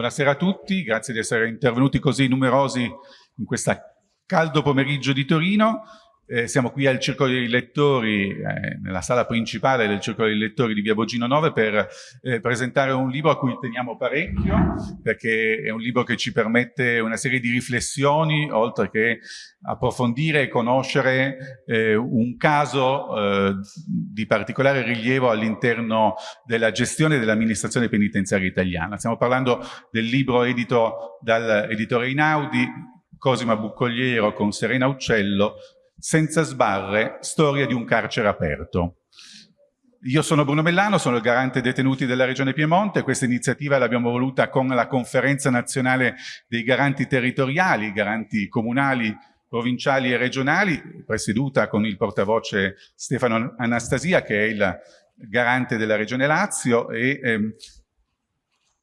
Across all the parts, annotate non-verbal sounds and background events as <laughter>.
Buonasera a tutti, grazie di essere intervenuti così numerosi in questa caldo pomeriggio di Torino. Eh, siamo qui al Circolo dei Lettori, eh, nella sala principale del Circolo dei Lettori di Via Bogino 9 per eh, presentare un libro a cui teniamo parecchio, perché è un libro che ci permette una serie di riflessioni, oltre che approfondire e conoscere eh, un caso eh, di particolare rilievo all'interno della gestione dell'amministrazione penitenziaria italiana. Stiamo parlando del libro edito dall'editore Inaudi, Cosima Buccogliero con Serena Uccello, senza sbarre, storia di un carcere aperto. Io sono Bruno Mellano, sono il garante detenuti della Regione Piemonte, questa iniziativa l'abbiamo voluta con la conferenza nazionale dei garanti territoriali, garanti comunali, provinciali e regionali, presieduta con il portavoce Stefano Anastasia che è il garante della Regione Lazio e ehm,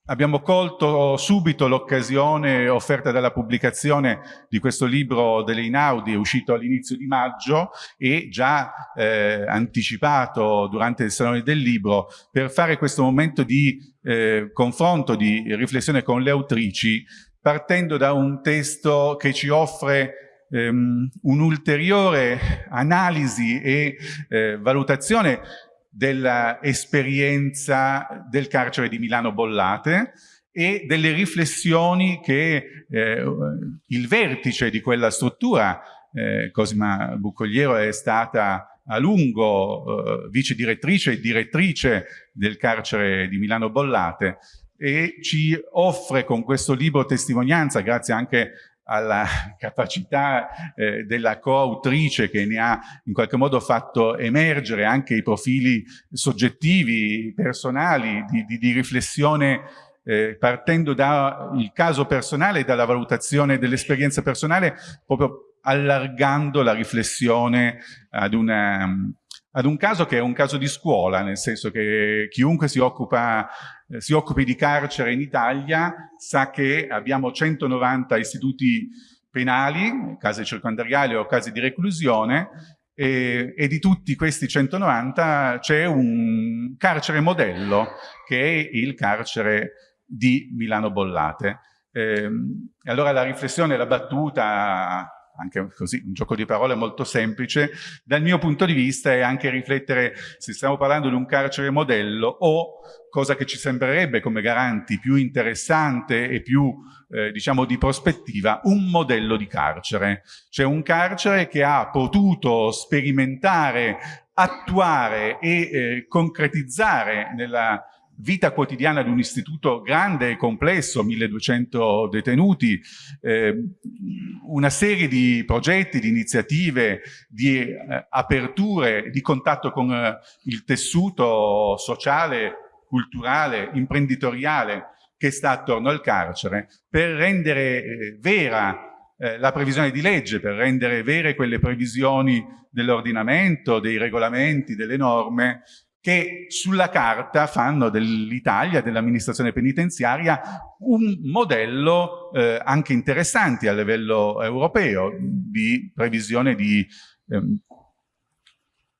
Abbiamo colto subito l'occasione offerta dalla pubblicazione di questo libro delle Inaudi, uscito all'inizio di maggio e già eh, anticipato durante il Salone del Libro, per fare questo momento di eh, confronto, di riflessione con le autrici, partendo da un testo che ci offre ehm, un'ulteriore analisi e eh, valutazione dell'esperienza del carcere di Milano Bollate e delle riflessioni che eh, il vertice di quella struttura, eh, Cosima Buccogliero è stata a lungo eh, vice direttrice e direttrice del carcere di Milano Bollate e ci offre con questo libro testimonianza, grazie anche alla capacità eh, della coautrice che ne ha in qualche modo fatto emergere anche i profili soggettivi, personali, di, di, di riflessione eh, partendo dal caso personale e dalla valutazione dell'esperienza personale, proprio allargando la riflessione ad una ad un caso che è un caso di scuola, nel senso che chiunque si, occupa, eh, si occupi di carcere in Italia sa che abbiamo 190 istituti penali, case circondariali o case di reclusione, e, e, di tutti questi 190 c'è un carcere modello che è il carcere di Milano Bollate. Eh, allora la riflessione, la battuta anche così un gioco di parole molto semplice, dal mio punto di vista è anche riflettere se stiamo parlando di un carcere modello o cosa che ci sembrerebbe come garanti più interessante e più eh, diciamo di prospettiva, un modello di carcere. Cioè un carcere che ha potuto sperimentare, attuare e eh, concretizzare nella vita quotidiana di un istituto grande e complesso, 1200 detenuti, eh, una serie di progetti, di iniziative, di eh, aperture, di contatto con eh, il tessuto sociale, culturale, imprenditoriale che sta attorno al carcere per rendere eh, vera eh, la previsione di legge, per rendere vere quelle previsioni dell'ordinamento, dei regolamenti, delle norme che sulla carta fanno dell'Italia, dell'amministrazione penitenziaria, un modello eh, anche interessante a livello europeo di previsione di ehm,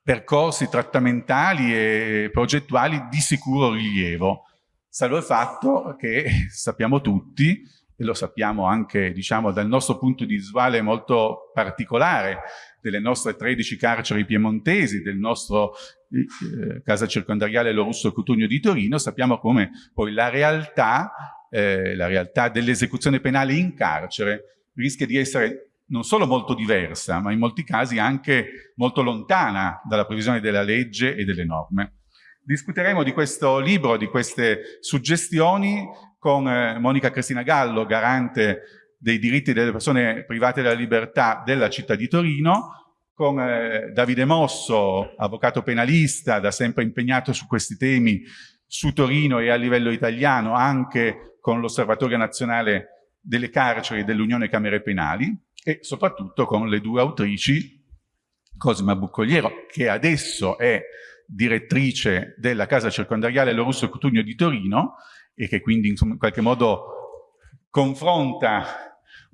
percorsi trattamentali e progettuali di sicuro rilievo. Salvo il fatto che sappiamo tutti, e lo sappiamo anche diciamo, dal nostro punto di visuale molto particolare, delle nostre 13 carceri piemontesi, del nostro eh, casa circondariale Lo Russo Cutugno di Torino, sappiamo come poi la realtà, eh, la realtà dell'esecuzione penale in carcere rischia di essere non solo molto diversa, ma in molti casi anche molto lontana dalla previsione della legge e delle norme. Discuteremo di questo libro, di queste suggestioni con eh, Monica Cristina Gallo, garante dei diritti delle persone private della libertà della città di Torino, con eh, Davide Mosso, avvocato penalista, da sempre impegnato su questi temi su Torino e a livello italiano, anche con l'Osservatorio Nazionale delle Carceri dell'Unione Camere Penali, e soprattutto con le due autrici, Cosima Buccogliero, che adesso è direttrice della Casa Circondariale Lorusso Cutugno di Torino, e che quindi insomma, in qualche modo confronta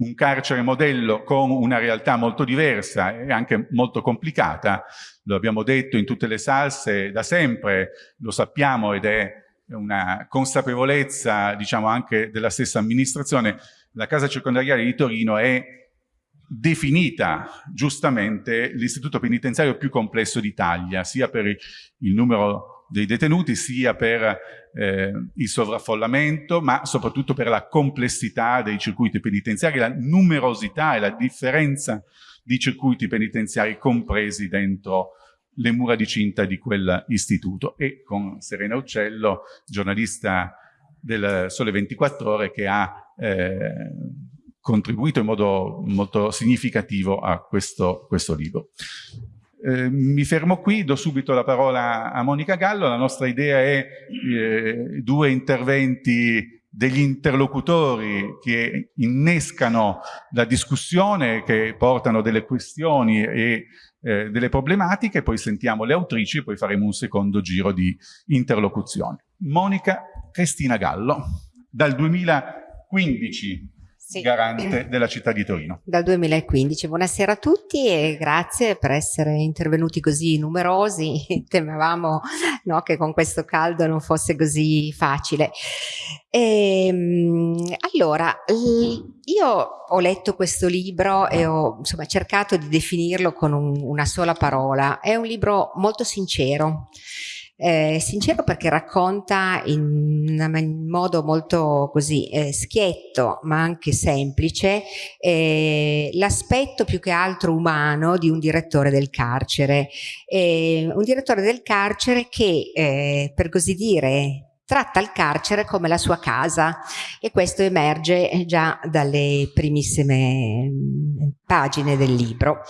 un carcere modello con una realtà molto diversa e anche molto complicata, lo abbiamo detto in tutte le salse da sempre, lo sappiamo ed è una consapevolezza diciamo anche della stessa amministrazione, la casa circondariale di Torino è definita giustamente l'istituto penitenziario più complesso d'Italia, sia per il numero dei detenuti, sia per eh, il sovraffollamento, ma soprattutto per la complessità dei circuiti penitenziari, la numerosità e la differenza di circuiti penitenziari compresi dentro le mura di cinta di quell'istituto e con Serena Uccello, giornalista del Sole 24 Ore che ha eh, contribuito in modo molto significativo a questo, questo libro. Eh, mi fermo qui, do subito la parola a Monica Gallo, la nostra idea è eh, due interventi degli interlocutori che innescano la discussione, che portano delle questioni e eh, delle problematiche, poi sentiamo le autrici e poi faremo un secondo giro di interlocuzione. Monica Cristina Gallo, dal 2015 sì. garante <clears throat> della città di Torino. Dal 2015. Buonasera a tutti e grazie per essere intervenuti così numerosi. <laughs> Temevamo no, che con questo caldo non fosse così facile. E, ehm, allora, io ho letto questo libro e ho insomma, cercato di definirlo con un, una sola parola. È un libro molto sincero eh, sincero perché racconta in, in modo molto così eh, schietto ma anche semplice eh, l'aspetto più che altro umano di un direttore del carcere, un direttore del carcere che eh, per così dire tratta il carcere come la sua casa. E questo emerge già dalle primissime pagine del libro.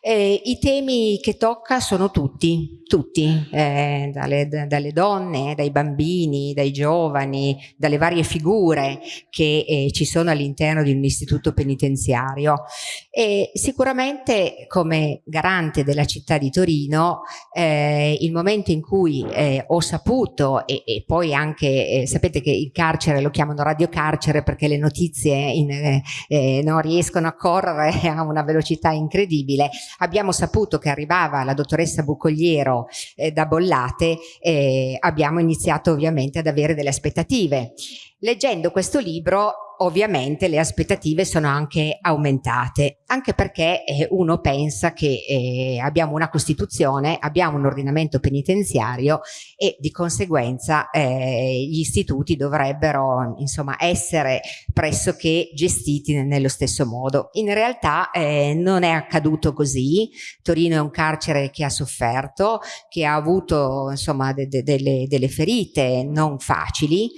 Eh, I temi che tocca sono tutti, tutti, eh, dalle, dalle, donne, dai bambini, dai giovani, dalle varie figure che eh, ci sono all'interno di un istituto penitenziario. E sicuramente come garante della città di Torino, eh, il momento in cui eh, ho saputo e, e poi anche, eh, sapete che il carcere lo chiamano radiocarcere perché le notizie in, non riescono a correre a una velocità incredibile, abbiamo saputo che arrivava la dottoressa Bucogliero eh, da Bollate e abbiamo iniziato ovviamente ad avere delle aspettative. Leggendo questo libro ovviamente le aspettative sono anche aumentate, anche perché eh, uno pensa che eh, abbiamo una Costituzione, abbiamo un ordinamento penitenziario e di conseguenza eh, gli istituti dovrebbero insomma essere pressoché gestiti nello stesso modo. In realtà eh, non è accaduto così, Torino è un carcere che ha sofferto, che ha avuto insomma de de delle, delle ferite non facili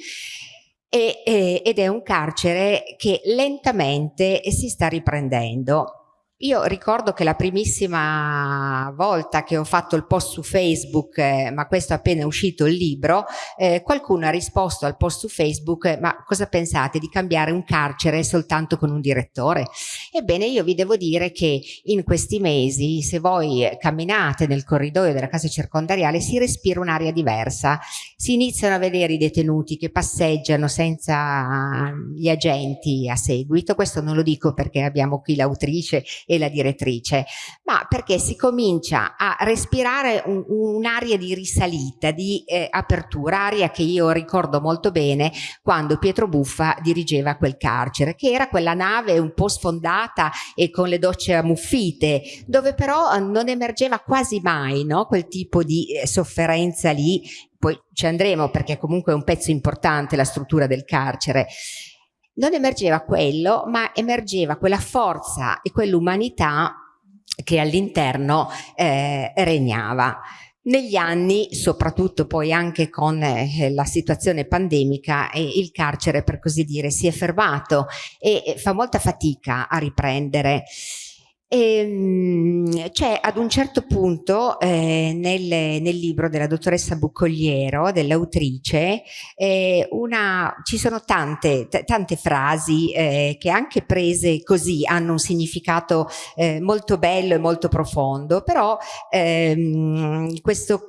e, e, ed è un carcere che lentamente si sta riprendendo. Io ricordo che la primissima volta che ho fatto il post su Facebook, eh, ma questo appena è uscito il libro, eh, qualcuno ha risposto al post su Facebook, eh, ma cosa pensate di cambiare un carcere soltanto con un direttore? Ebbene, io vi devo dire che in questi mesi, se voi camminate nel corridoio della casa circondariale, si respira un'aria diversa. Si iniziano a vedere i detenuti che passeggiano senza gli agenti a seguito. Questo non lo dico perché abbiamo qui l'autrice e la direttrice, ma perché si comincia a respirare un'aria un di risalita, di eh, apertura, aria che io ricordo molto bene quando Pietro Buffa dirigeva quel carcere, che era quella nave un po' sfondata e con le docce ammuffite, dove però non emergeva quasi mai no? quel tipo di eh, sofferenza lì poi ci andremo perché comunque è un pezzo importante la struttura del carcere non emergeva quello, ma emergeva quella forza e quell'umanità che all'interno eh, regnava. Negli anni, soprattutto poi anche con eh, la situazione pandemica, eh, il carcere per così dire si è fermato e fa molta fatica a riprendere. Ehm, c'è ad un certo punto eh, nel, nel, libro della dottoressa Buccogliero, dell'autrice, eh, ci sono tante, tante frasi eh, che anche prese così hanno un significato eh, molto bello e molto profondo, però ehm, questo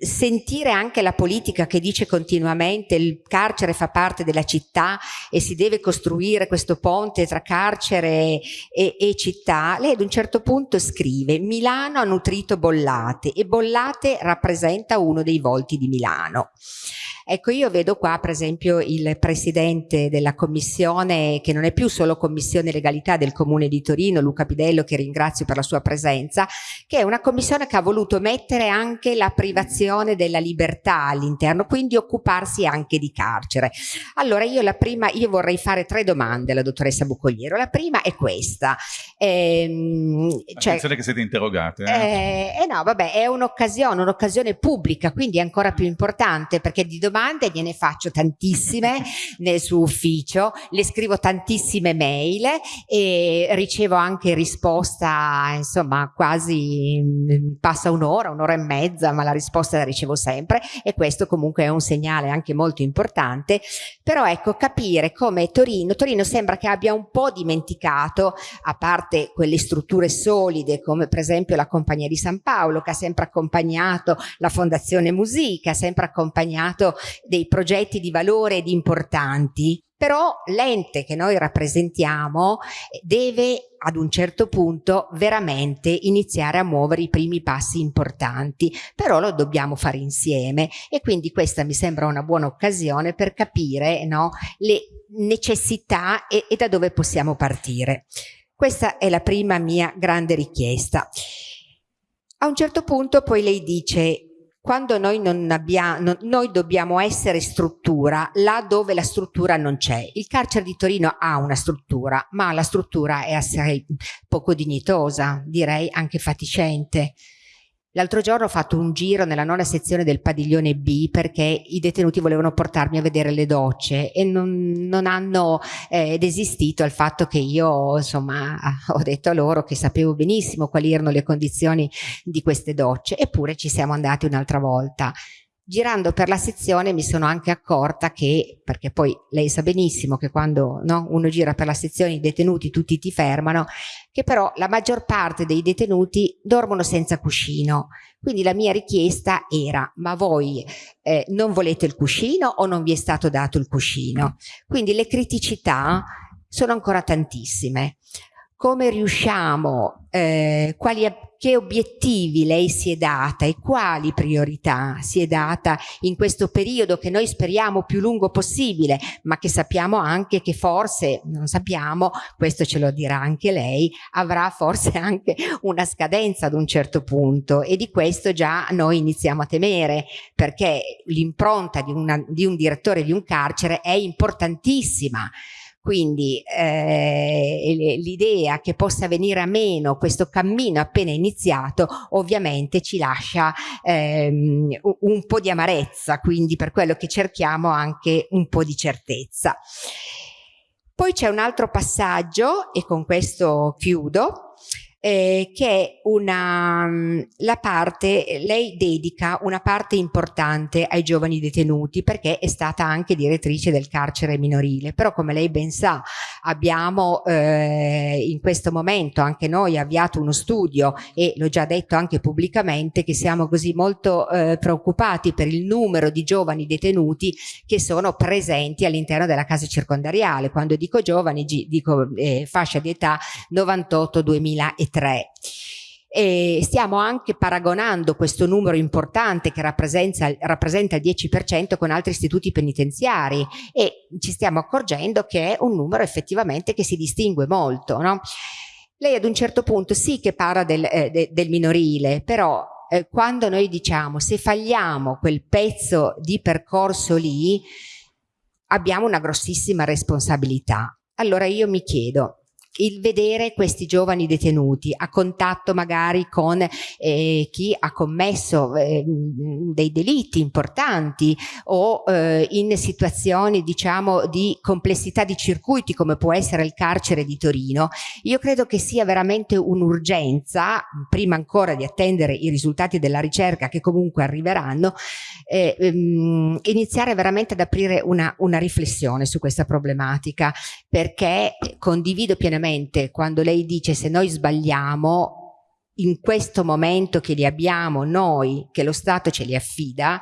sentire anche la politica che dice continuamente il carcere fa parte della città e si deve costruire questo ponte tra carcere e, e città, lei ad un certo punto scrive Milano ha nutrito Bollate e Bollate rappresenta uno dei volti di Milano. Ecco, io vedo qua per esempio il presidente della commissione, che non è più solo commissione legalità del comune di Torino, Luca Pidello, che ringrazio per la sua presenza, che è una commissione che ha voluto mettere anche la privazione della libertà all'interno, quindi occuparsi anche di carcere. Allora io la prima, io vorrei fare tre domande alla dottoressa Bucogliero. La prima è questa. Ehm, cioè, Attenzione che siete interrogate. Eh, eh, eh no, vabbè, è un'occasione, un'occasione pubblica, quindi è ancora più importante perché di domani domande, gliene faccio tantissime <laughs> nel suo ufficio, le scrivo tantissime mail e ricevo anche risposta, insomma, quasi mm, passa un'ora, un'ora e mezza, ma la risposta la ricevo sempre e questo comunque è un segnale anche molto importante. Però ecco, capire come Torino, Torino sembra che abbia un po' dimenticato, a parte quelle strutture solide come per esempio la Compagnia di San Paolo che ha sempre accompagnato la Fondazione Musica, ha sempre accompagnato dei progetti di valore ed importanti, però l'ente che noi rappresentiamo deve ad un certo punto veramente iniziare a muovere i primi passi importanti, però lo dobbiamo fare insieme e quindi questa mi sembra una buona occasione per capire no, le necessità e, e da dove possiamo partire. Questa è la prima mia grande richiesta. A un certo punto poi lei dice quando noi non abbiamo, noi dobbiamo essere struttura là dove la struttura non c'è. Il carcere di Torino ha una struttura, ma la struttura è assai poco dignitosa, direi anche faticente. L'altro giorno ho fatto un giro nella nona sezione del padiglione B perché i detenuti volevano portarmi a vedere le docce e non, non hanno eh, desistito al fatto che io insomma <laughs> ho detto a loro che sapevo benissimo quali erano le condizioni di queste docce. Eppure ci siamo andati un'altra volta girando per la sezione mi sono anche accorta che, perché poi lei sa benissimo che quando no, uno gira per la sezione i detenuti tutti ti fermano, che però la maggior parte dei detenuti dormono senza cuscino. Quindi la mia richiesta era, ma voi eh, non volete il cuscino o non vi è stato dato il cuscino? Quindi le criticità sono ancora tantissime come riusciamo, eh, quali, che obiettivi lei si è data e quali priorità si è data in questo periodo che noi speriamo più lungo possibile, ma che sappiamo anche che forse, non sappiamo, questo ce lo dirà anche lei, avrà forse <laughs> anche una scadenza ad un certo punto. E di questo già noi iniziamo a temere perché l'impronta di, di un direttore di un carcere è importantissima quindi eh, l'idea che possa venire a meno questo cammino appena iniziato ovviamente ci lascia ehm, un po' di amarezza, quindi per quello che cerchiamo anche un po' di certezza. Poi c'è un altro passaggio e con questo chiudo eh, che una, mm, la parte, lei dedica una parte importante ai giovani detenuti perché è stata anche direttrice del carcere minorile, però come lei ben sa abbiamo eh, in questo momento anche noi avviato uno studio e l'ho già detto anche pubblicamente che siamo così molto eh, preoccupati per il numero di giovani detenuti che sono presenti all'interno della casa circondariale, quando dico giovani dico eh, fascia di età 98-2003 e stiamo anche paragonando questo numero importante che rappresenta, rappresenta il 10% con altri istituti penitenziari e ci stiamo accorgendo che è un numero effettivamente che si distingue molto. No? Lei ad un certo punto sì che parla del, eh, de, del minorile, però eh, quando noi diciamo se falliamo quel pezzo di percorso lì abbiamo una grossissima responsabilità. Allora io mi chiedo, il vedere questi giovani detenuti a contatto magari con eh, chi ha commesso eh, dei delitti importanti o eh, in situazioni diciamo di complessità di circuiti come può essere il carcere di Torino, io credo che sia veramente un'urgenza, prima ancora di attendere i risultati della ricerca che comunque arriveranno, eh, ehm, iniziare veramente ad aprire una, una riflessione su questa problematica perché condivido pienamente quando lei dice se noi sbagliamo in questo momento che li abbiamo noi, che lo Stato ce li affida,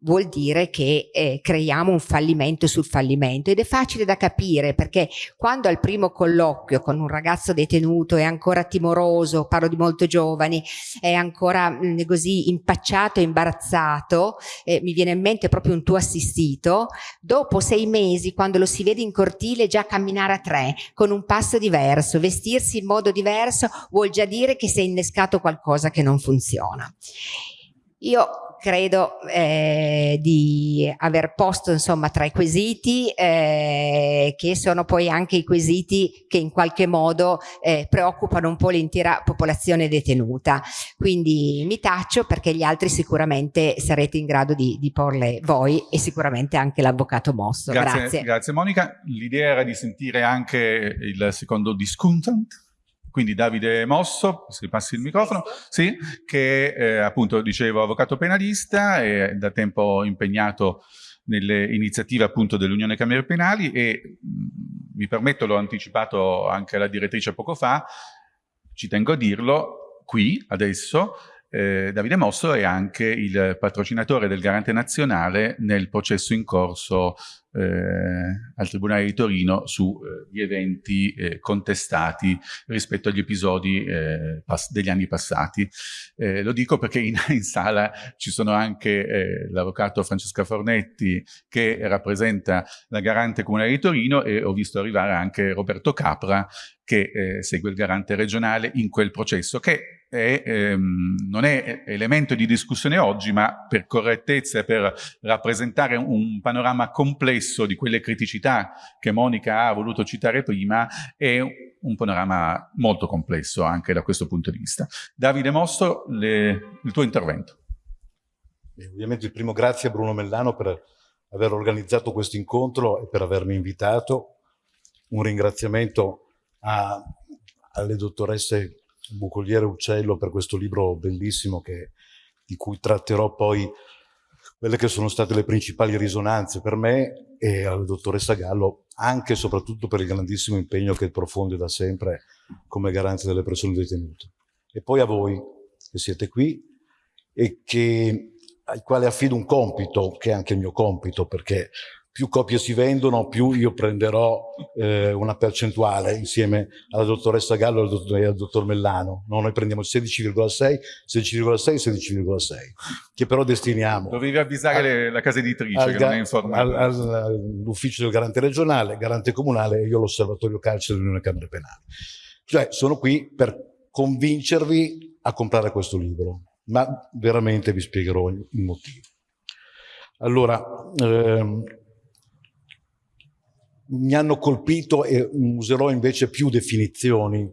vuol dire che eh, creiamo un fallimento sul fallimento ed è facile da capire perché quando al primo colloquio con un ragazzo detenuto è ancora timoroso, parlo di molto giovani, è ancora mh, mm, così impacciato e imbarazzato, eh, mi viene in mente proprio un tuo assistito, dopo sei mesi quando lo si vede in cortile già camminare a tre con un passo diverso, vestirsi in modo diverso vuol già dire che si è innescato qualcosa che non funziona. Io credo eh, di aver posto insomma tra i quesiti eh, che sono poi anche i quesiti che in qualche modo eh, preoccupano un po' l'intera popolazione detenuta. Quindi mi taccio perché gli altri sicuramente sarete in grado di, di porle voi e sicuramente anche l'avvocato Mosso. Grazie, grazie. grazie Monica. L'idea era di sentire anche il secondo discontent quindi Davide Mosso, se passi il microfono, sì, che eh, appunto dicevo avvocato penalista, è da tempo impegnato nelle iniziative appunto dell'Unione Camere Penali e mh, mm, mi permetto, l'ho anticipato anche alla direttrice poco fa, ci tengo a dirlo qui, adesso, eh, Davide Mosso è anche il patrocinatore del Garante Nazionale nel processo in corso eh, al Tribunale di Torino sugli eh, eventi eh, contestati rispetto agli episodi eh, degli anni passati. Eh, lo dico perché in, <laughs> in, sala ci sono anche l'avvocato Francesca Fornetti che rappresenta la Garante Comunale di Torino e ho visto arrivare anche Roberto Capra che segue il Garante regionale in quel processo che è, ehm, non è elemento di discussione oggi, ma per correttezza e per rappresentare un panorama complesso di quelle criticità che Monica ha voluto citare prima, è un panorama molto complesso anche da questo punto di vista. Davide Mosso, le, il tuo intervento. E ovviamente il primo grazie a Bruno Mellano per aver organizzato questo incontro e per avermi invitato. Un ringraziamento a, alle dottoresse Bucoliere Uccello per questo libro bellissimo che, di cui tratterò poi quelle che sono state le principali risonanze per me e alla dottoressa Gallo, anche e soprattutto per il grandissimo impegno che profonde da sempre come garante delle persone detenute. E poi a voi che siete qui e che, ai quali affido un compito, che è anche il mio compito, perché più copie si vendono, più io prenderò eh, una percentuale insieme alla dottoressa Gallo e al dottor, al dottor Mellano. No, noi prendiamo 16,6, 16,6, 16,6, che però destiniamo. Dovevi avvisare a, la casa editrice al, che non è informata. All'ufficio del garante regionale, garante comunale e io l'osservatorio carcere dell'Unione Camere Penali. Cioè sono qui per convincervi a comprare questo libro, ma veramente vi spiegherò il motivo. Allora, ehm, mi hanno colpito e userò invece più definizioni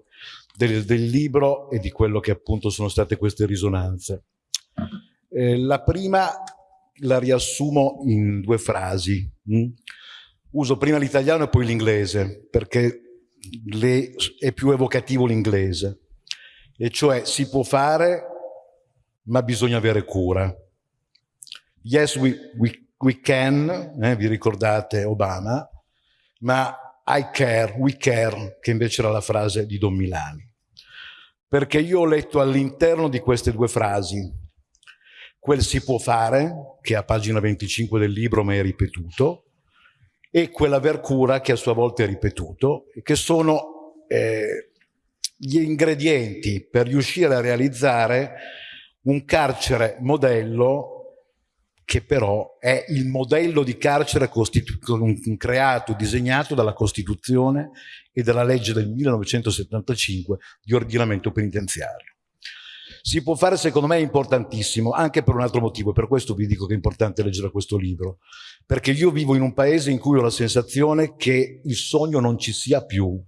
del, del libro e di quello che appunto sono state queste risonanze. Eh, la prima la riassumo in due frasi. Mm? Uso prima l'italiano e poi l'inglese, perché le, è più evocativo l'inglese. E cioè si può fare, ma bisogna avere cura. Yes, we, we, we can, eh, vi ricordate Obama, ma I care, we care, che invece era la frase di Don Milani. Perché io ho letto all'interno di queste due frasi quel si può fare, che a pagina 25 del libro mi è ripetuto, e quell'aver cura che a sua volta è ripetuto, che sono eh, gli ingredienti per riuscire a realizzare un carcere modello che però è il modello di carcere creato, disegnato dalla Costituzione e dalla legge del 1975 di ordinamento penitenziario. Si può fare, secondo me, importantissimo, anche per un altro motivo, per questo vi dico che è importante leggere questo libro, perché io vivo in un paese in cui ho la sensazione che il sogno non ci sia più,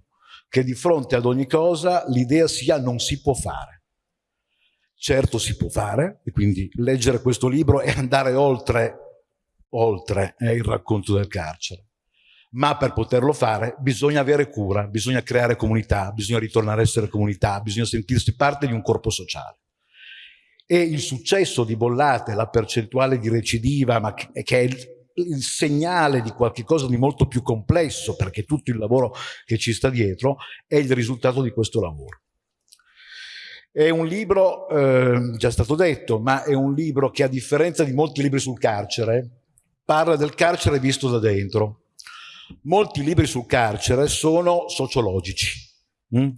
che di fronte ad ogni cosa l'idea sia non si può fare. Certo si può fare, e quindi leggere questo libro e andare oltre, oltre eh, il racconto del carcere. Ma per poterlo fare bisogna avere cura, bisogna creare comunità, bisogna ritornare a essere comunità, bisogna sentirsi parte di un corpo sociale. E il successo di Bollate, la percentuale di recidiva, ma che, che è il, il segnale di qualcosa di molto più complesso, perché tutto il lavoro che ci sta dietro è il risultato di questo lavoro. È un libro, eh, già stato detto, ma è un libro che a differenza di molti libri sul carcere, parla del carcere visto da dentro. Molti libri sul carcere sono sociologici. Mm?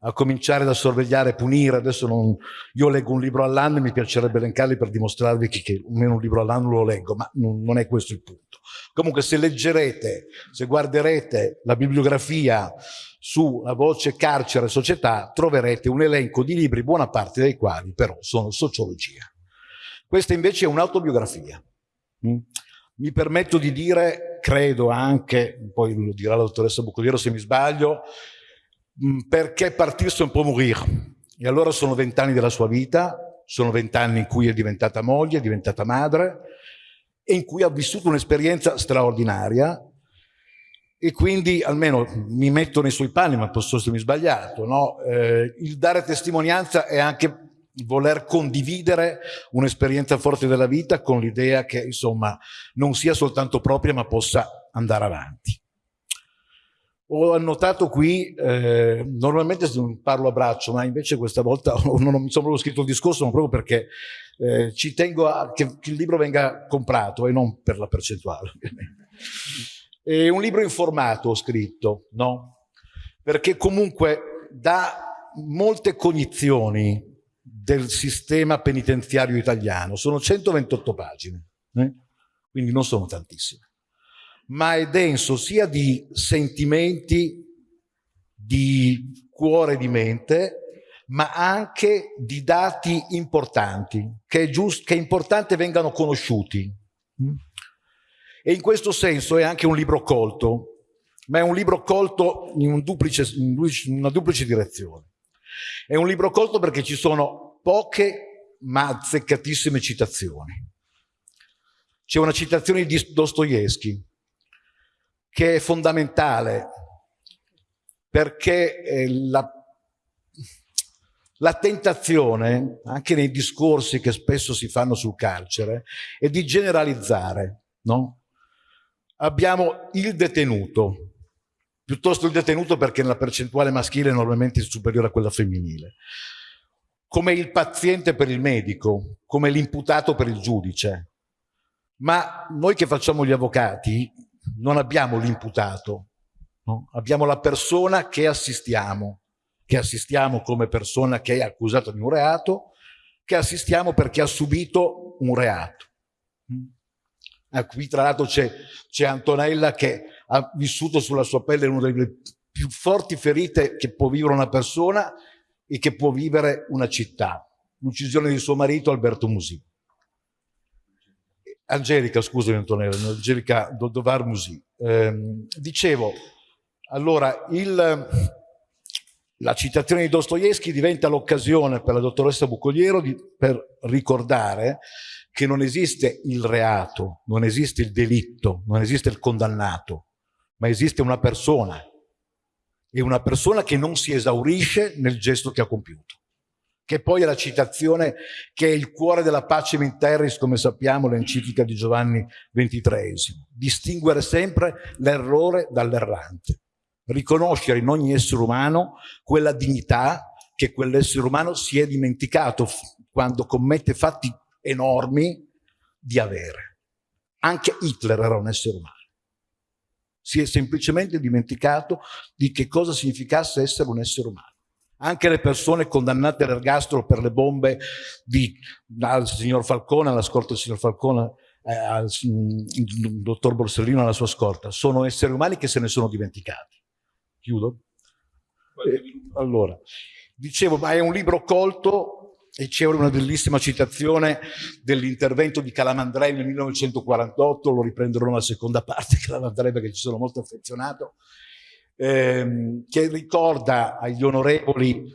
A cominciare da sorvegliare e punire. Adesso non, io leggo un libro all'anno e mi piacerebbe elencarli per dimostrarvi che, che almeno un libro all'anno lo leggo, ma non, non, è questo il punto. Comunque se leggerete, se guarderete la bibliografia sulla voce carcere e società, troverete un elenco di libri, buona parte dei quali però sono sociologia. Questa invece è un'autobiografia. Mm? Mi permetto di dire, credo anche, poi lo dirà la dottoressa Buccoliero se mi sbaglio, perché partirsi un po' morire. E allora sono vent'anni della sua vita, sono vent'anni in cui è diventata moglie, è diventata madre e in cui ha vissuto un'esperienza straordinaria e quindi almeno mi metto nei suoi panni, ma posso essermi sbagliato, no? eh, il dare testimonianza è anche voler condividere un'esperienza forte della vita con l'idea che insomma non sia soltanto propria ma possa andare avanti. Ho annotato qui, eh, normalmente parlo a braccio, ma invece questa volta <laughs> non mi sono proprio scritto il discorso, ma proprio perché eh, ci tengo a che, che, il libro venga comprato e non per la percentuale. È un libro informato ho scritto, no? Perché comunque dà molte cognizioni del sistema penitenziario italiano. Sono 128 pagine, eh? quindi non sono tantissime ma è denso sia di sentimenti, di cuore di mente, ma anche di dati importanti, che è, giusto, che è importante vengano conosciuti. E in questo senso è anche un libro colto, ma è un libro colto in, un duplice, in una duplice direzione. È un libro colto perché ci sono poche ma azzeccatissime citazioni. C'è una citazione di Dostoevsky, che è fondamentale perché eh, la, la tentazione, anche nei discorsi che spesso si fanno sul carcere, è di generalizzare. No? Abbiamo il detenuto, piuttosto il detenuto perché nella percentuale maschile è normalmente superiore a quella femminile, come il paziente per il medico, come l'imputato per il giudice. Ma noi che facciamo gli avvocati non abbiamo l'imputato, no? abbiamo la persona che assistiamo, che assistiamo come persona che è accusata di un reato, che assistiamo perché ha subito un reato. Ah, qui tra l'altro c'è Antonella che ha vissuto sulla sua pelle una delle più forti ferite che può vivere una persona e che può vivere una città, l'uccisione di suo marito Alberto Musi. Angelica, scusami Antonella, Angelica Dodovar Musi. Eh, dicevo, allora, il, la citazione di Dostoevsky diventa l'occasione per la dottoressa Bucoliero di, per ricordare che non esiste il reato, non esiste il delitto, non esiste il condannato, ma esiste una persona. E una persona che non si esaurisce nel gesto che ha compiuto che poi è la citazione che è il cuore della pace in terris, come sappiamo, l'enciclica di Giovanni XXIII. Distinguere sempre l'errore dall'errante. Riconoscere in ogni essere umano quella dignità che quell'essere umano si è dimenticato quando commette fatti enormi di avere. Anche Hitler era un essere umano. Si è semplicemente dimenticato di che cosa significasse essere un essere umano anche le persone condannate all'ergastolo per le bombe di, al signor Falcone, alla scorta del signor Falcone, eh, al mm, dottor Borsellino alla sua scorta, sono esseri umani che se ne sono dimenticati. Chiudo? Eh, allora, dicevo, ma è un libro colto e c'è una bellissima citazione dell'intervento di Calamandrei nel 1948, lo riprenderò nella seconda parte, <laughs> Calamandrei perché ci sono molto affezionato, ehm, che ricorda agli onorevoli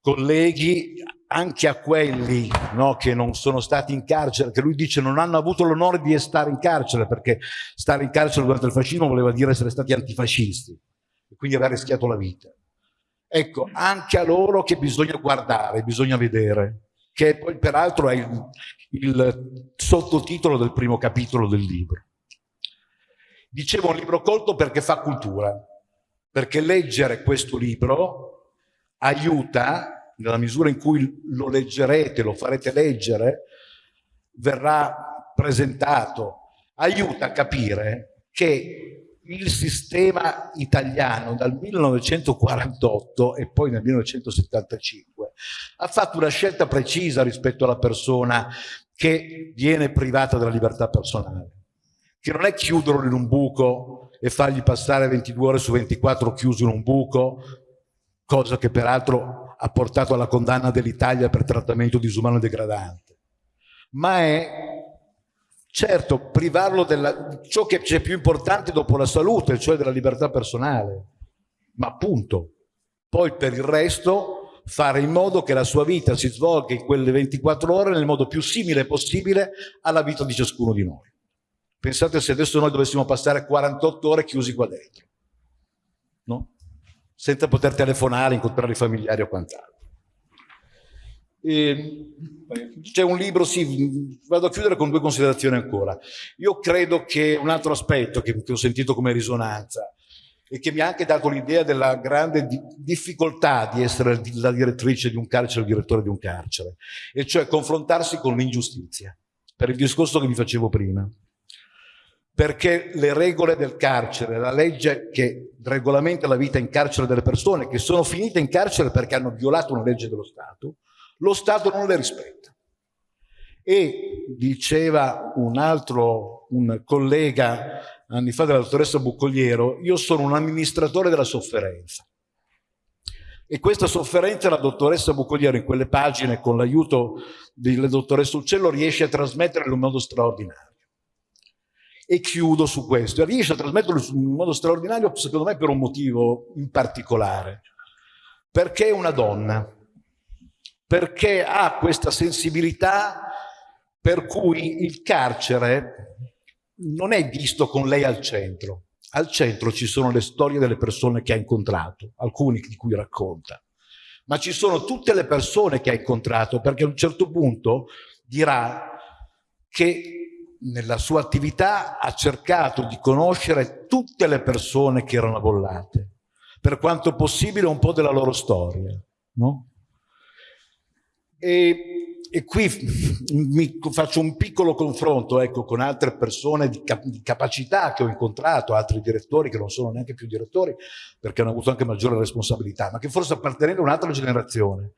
colleghi, anche a quelli no, che non sono stati in carcere, che lui dice non hanno avuto l'onore di stare in carcere, perché stare in carcere durante il fascismo voleva dire essere stati antifascisti, e quindi aver rischiato la vita. Ecco, anche a loro che bisogna guardare, bisogna vedere, che poi peraltro è il, il sottotitolo del primo capitolo del libro. Dicevo un libro colto perché fa cultura, perché leggere questo libro aiuta nella misura in cui lo leggerete, lo farete leggere, verrà presentato, aiuta a capire che il sistema italiano dal 1948 e poi nel 1975 ha fatto una scelta precisa rispetto alla persona che viene privata della libertà personale, che non è chiuderlo in un buco e fargli passare 22 ore su 24 chiuso in un buco, cosa che peraltro ha portato alla condanna dell'Italia per trattamento disumano e degradante, ma è certo privarlo di ciò che c'è più importante dopo la salute, cioè della libertà personale, ma appunto, poi per il resto fare in modo che la sua vita si svolga in quelle 24 ore nel modo più simile possibile alla vita di ciascuno di noi. Pensate se adesso noi dovessimo passare 48 ore chiusi qua dentro, no? senza poter telefonare, incontrare i familiari o quant'altro. C'è un libro, sì, vado a chiudere con due considerazioni ancora. Io credo che un altro aspetto che, che ho sentito come risonanza e che mi ha anche dato l'idea della grande di difficoltà di essere la direttrice di un carcere il direttore di un carcere, e cioè confrontarsi con l'ingiustizia, per il discorso che vi facevo prima perché le regole del carcere, la legge che regolamenta la vita in carcere delle persone che sono finite in carcere perché hanno violato una legge dello Stato, lo Stato non le rispetta. E diceva un altro, un collega anni fa della dottoressa Buccogliero, io sono un amministratore della sofferenza. E questa sofferenza la dottoressa Buccogliero in quelle pagine con l'aiuto della dottoressa Uccello riesce a trasmettere in un modo straordinario e chiudo su questo. Riesce a trasmetterlo in modo straordinario, secondo me, per un motivo in particolare. Perché è una donna, perché ha questa sensibilità per cui il carcere non è visto con lei al centro. Al centro ci sono le storie delle persone che ha incontrato, alcuni di cui racconta, ma ci sono tutte le persone che ha incontrato, perché a un certo punto dirà che nella sua attività ha cercato di conoscere tutte le persone che erano bollate, per quanto possibile un po' della loro storia. No? E, e, qui faccio un piccolo confronto ecco, con altre persone di, cap di, capacità che ho incontrato, altri direttori che non sono neanche più direttori perché hanno avuto anche maggiore responsabilità, ma che forse appartenendo a un'altra generazione,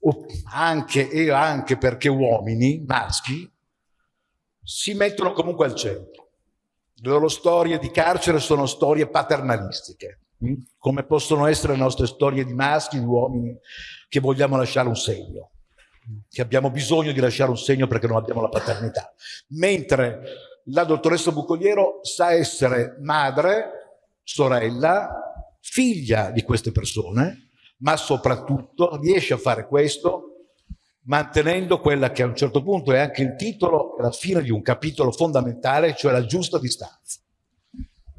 o anche e anche perché uomini, maschi, si mettono comunque al centro. Le loro storie di carcere sono storie paternalistiche, mm? come possono essere le nostre storie di maschi, di uomini che vogliamo lasciare un segno, che abbiamo bisogno di lasciare un segno perché non abbiamo la paternità. Mentre la dottoressa Bucoliero sa essere madre, sorella, figlia di queste persone, ma soprattutto riesce a fare questo mantenendo quella che a un certo punto è anche il titolo e la fine di un capitolo fondamentale, cioè la giusta distanza.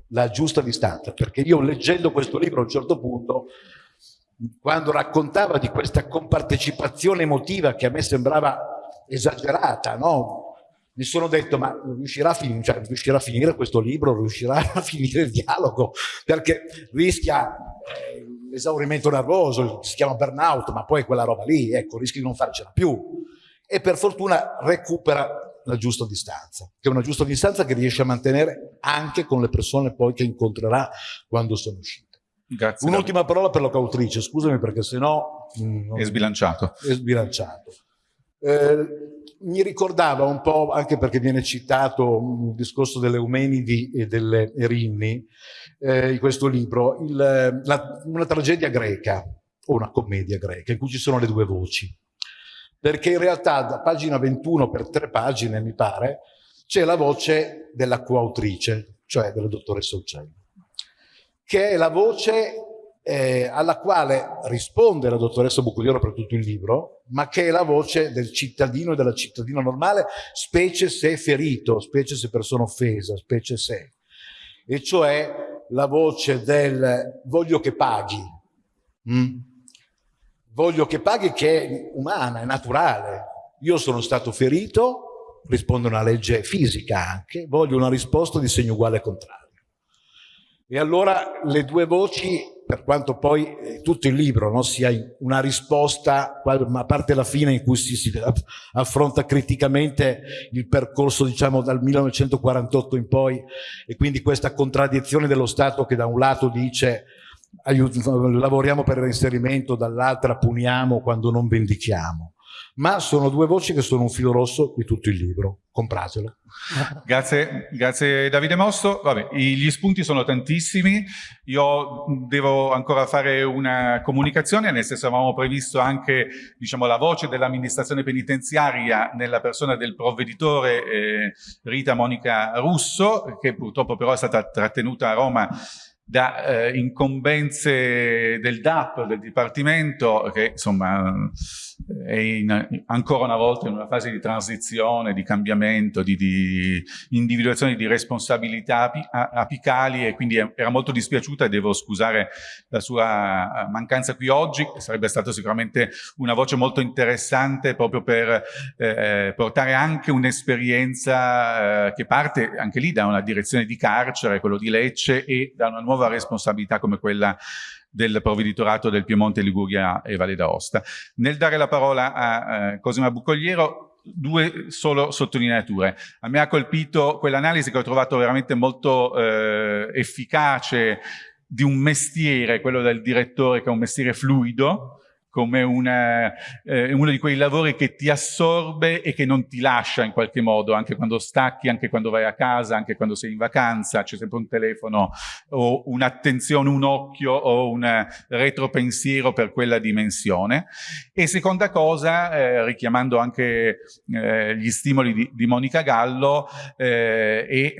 La giusta distanza, perché io leggendo questo libro a un certo punto, quando raccontava di questa compartecipazione emotiva che a me sembrava esagerata, no? mi sono detto ma riuscirà a, finire, cioè, riuscirà a finire questo libro, riuscirà <laughs> a finire il dialogo, perché rischia... L'esaurimento nervoso, si chiama burnout, ma poi quella roba lì, ecco, rischi di non farcela più. E per fortuna recupera la giusta distanza, che è una giusta distanza che riesce a mantenere anche con le persone poi che incontrerà quando sono uscite. Un'ultima parola per la cautrice, scusami perché sennò... Mm, è sbilanciato. È sbilanciato. Eh, mi ricordava un po', anche perché viene citato il discorso delle Eumenidi e delle Erinni, eh, in questo libro, il, la, una tragedia greca, o una commedia greca, in cui ci sono le due voci. Perché in realtà da pagina 21 per tre pagine, mi pare, c'è la voce della coautrice, cioè della dottoressa Uccello, che è la voce eh, alla quale risponde la dottoressa Bucolioro per tutto il libro, ma che è la voce del cittadino e della cittadina normale, specie se ferito, specie se persona offesa, specie se. E cioè la voce del voglio che paghi. Mm? Voglio che paghi che è umana, è naturale. Io sono stato ferito, risponde una legge fisica anche, voglio una risposta di segno uguale e contrario. E allora le due voci per quanto poi eh, tutto il libro no, sia una risposta, a parte la fine in cui si, si, affronta criticamente il percorso diciamo dal 1948 in poi e quindi questa contraddizione dello Stato che da un lato dice lavoriamo per il reinserimento, dall'altra puniamo quando non vendichiamo ma sono due voci che sono un filo rosso di tutto il libro. Compratelo. Grazie, grazie Davide Mosso. Vabbè, gli spunti sono tantissimi. Io devo ancora fare una comunicazione, nel senso avevamo previsto anche diciamo, la voce dell'amministrazione penitenziaria nella persona del provveditore eh, Rita Monica Russo, che purtroppo però è stata trattenuta a Roma da eh, incombenze del DAP, del Dipartimento, che insomma è in, ancora una volta in una fase di transizione, di cambiamento, di, di individuazione di responsabilità apicali e quindi era molto dispiaciuta e devo scusare la sua eh, mancanza qui oggi, sarebbe stata sicuramente una voce molto interessante proprio per eh, portare anche un'esperienza eh, che parte anche lì da una direzione di carcere, quello di Lecce e da una nuova responsabilità come quella del provveditorato del Piemonte, Liguria e Valle d'Aosta. Nel dare la parola a eh, Cosima Buccogliero, due solo sottolineature. A me ha colpito quell'analisi che ho trovato veramente molto eh, efficace di un mestiere, quello del direttore che è un mestiere fluido, come una, eh, uno di quei lavori che ti assorbe e che non ti lascia in qualche modo, anche quando stacchi, anche quando vai a casa, anche quando sei in vacanza, c'è sempre un telefono o un'attenzione, un occhio o un retropensiero per quella dimensione. E seconda cosa, eh, richiamando anche eh, gli stimoli di, di Monica Gallo eh, e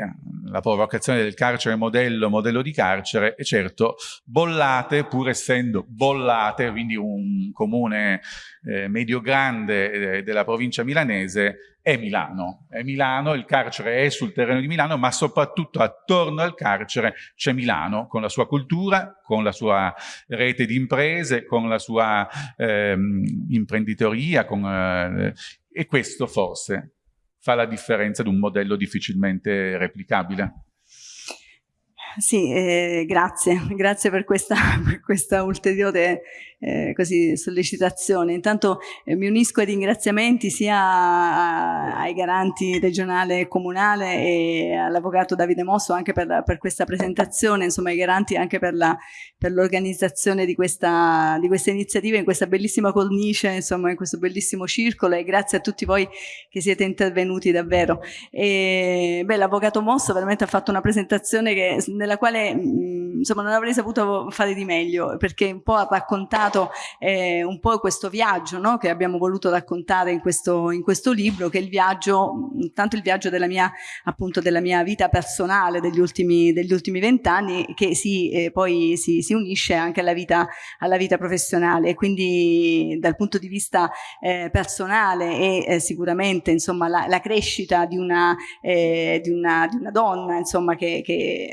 la provocazione del carcere modello, modello di carcere, e certo bollate, pur essendo bollate, quindi un un comune eh, medio-grande eh, della provincia milanese, è Milano. È Milano, il carcere è sul terreno di Milano, ma soprattutto attorno al carcere c'è Milano, con la sua cultura, con la sua rete di imprese, con la sua ehm, imprenditoria, con, eh, e questo forse fa la differenza di un modello difficilmente replicabile. Sì, eh, grazie, <laughs> grazie per questa, <laughs> per questa ulteriore eh, così, sollecitazione. Intanto eh, mi unisco ai ringraziamenti sia ai garanti regionale e comunale e all'avvocato Davide Mosso anche per, per, questa presentazione, insomma ai garanti anche per l'organizzazione di di questa iniziativa in questa bellissima cornice, insomma in questo bellissimo circolo e grazie a tutti voi che siete intervenuti davvero. L'avvocato Mosso veramente ha fatto una presentazione che, nella quale mh, insomma non avrei saputo fare di meglio perché un po' ha raccontato eh, un po' questo viaggio no? che abbiamo voluto raccontare in questo, in questo libro, che è il viaggio, tanto il viaggio della mia, appunto, della mia vita personale degli ultimi, vent'anni, che si, eh, poi si, si, unisce anche alla vita, alla vita professionale. quindi dal punto di vista eh, personale e eh, sicuramente insomma, la, la, crescita di una, eh, di una, di una donna insomma, che, che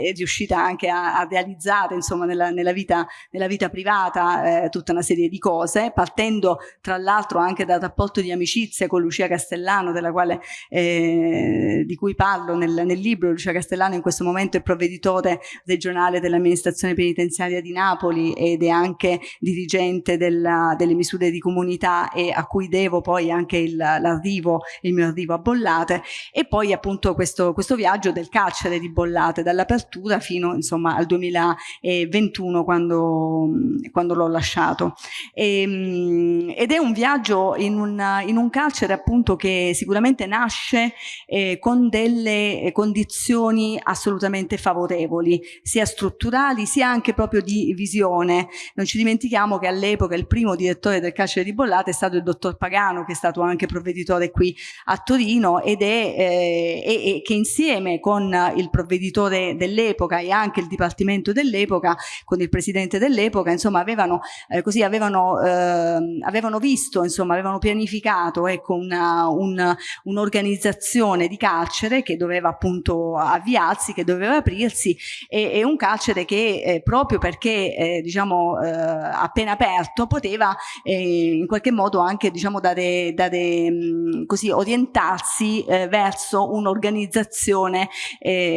è riuscita anche a, a realizzare insomma, nella, nella, vita, nella vita privata eh, tutta una serie di cose, partendo tra l'altro anche dal rapporto di amicizia con Lucia Castellano, quale, eh, di cui parlo nel, nel, libro. Lucia Castellano in questo momento è provveditore regionale dell'amministrazione penitenziaria di Napoli ed è anche dirigente della, delle misure di comunità e a cui devo poi anche l'arrivo, il, mio arrivo a Bollate e poi appunto questo, questo viaggio del carcere di Bollate dall'apertura fino insomma al 2021 quando, quando l'ho lasciato. E, ehm, ed è un viaggio in un, in un, carcere appunto che sicuramente nasce eh, con delle condizioni assolutamente favorevoli, sia strutturali sia anche proprio di visione. Non ci dimentichiamo che all'epoca il primo direttore del carcere di Bollate è stato il dottor Pagano, che è stato anche provveditore qui a Torino ed è eh, e, e che insieme con il provveditore dell'epoca e anche il dipartimento dell'epoca, con il presidente dell'epoca, insomma avevano, eh, così avevano, eh, avevano visto, insomma avevano pianificato ecco, un'organizzazione un di carcere che doveva appunto avviarsi, che doveva aprirsi e, e un carcere che eh, proprio perché eh, diciamo eh, appena aperto poteva eh, in qualche modo anche diciamo dare, dare mh, così orientarsi verso un'organizzazione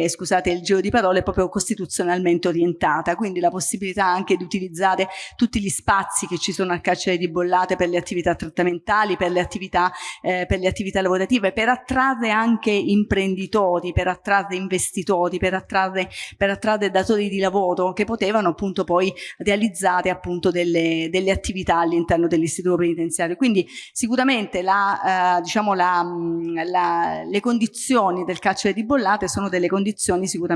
scusate il giro di parole proprio costituzionale istituzionalmente orientata, quindi la possibilità anche di utilizzare tutti gli spazi che ci sono al carcere di Bollate per le attività trattamentali, per le attività, eh, per le attività lavorative, per attrarre anche imprenditori, per attrarre investitori, per attrarre, per attrarre datori di lavoro che potevano appunto poi realizzare appunto delle, delle attività all'interno dell'istituto penitenziario. Quindi sicuramente la, eh, diciamo la, la, le condizioni del carcere di Bollate sono delle condizioni sicuramente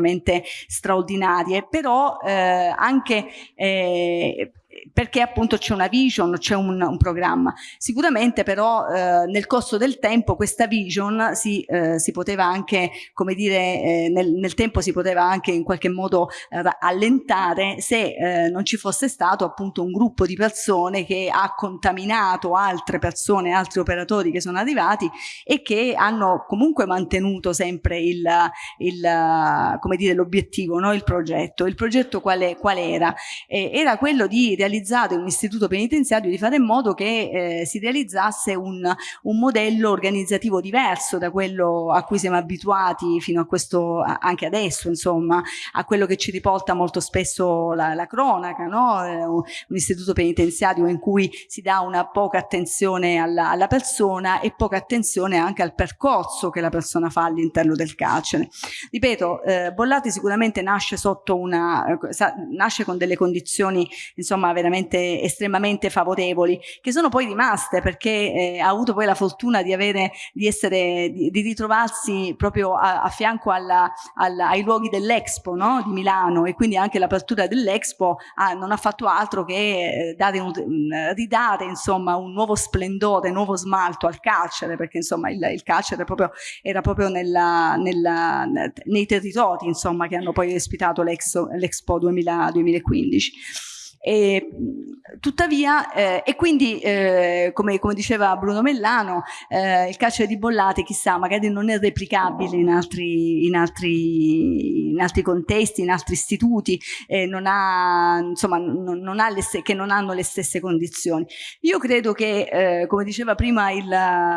straordinarie, però eh, anche eh, perché appunto c'è una vision, c'è un, un, programma. Sicuramente però eh, nel corso del tempo questa vision si, eh, si poteva anche, come dire, eh, nel, nel, tempo si poteva anche in qualche modo eh, allentare se eh, non ci fosse stato appunto un gruppo di persone che ha contaminato altre persone, altri operatori che sono arrivati e che hanno comunque mantenuto sempre il, il come dire, l'obiettivo, no? il progetto. Il progetto qual, qual era? era quello di realizzare realizzato un istituto penitenziario di fare in modo che eh, si realizzasse un, un, modello organizzativo diverso da quello a cui siamo abituati fino a questo, anche adesso, insomma, a quello che ci riporta molto spesso la, la cronaca, no? eh, un, un, istituto penitenziario in cui si dà una poca attenzione alla, alla persona e poca attenzione anche al percorso che la persona fa all'interno del carcere. Ripeto, eh, Bollati sicuramente nasce sotto una, eh, nasce con delle condizioni, insomma, veramente estremamente favorevoli, che sono poi rimaste perché eh, ha avuto poi la fortuna di, avere, di, essere, di, di ritrovarsi proprio a, a fianco alla, alla, ai luoghi dell'Expo no? di Milano e quindi anche l'apertura dell'Expo non ha fatto altro che eh, un, ridare insomma, un nuovo splendore, un nuovo smalto al carcere, perché insomma il, il carcere proprio, era proprio nella, nella, nei territori insomma, che hanno poi ospitato l'Expo 2015. E, tuttavia, eh, e quindi, eh, come, come, diceva Bruno Mellano, eh, il carcere di Bollate, chissà, magari non è replicabile in altri, in altri, in altri contesti, in altri istituti, non ha, insomma, non, non ha le, che non hanno le stesse condizioni. Io credo che, eh, come diceva prima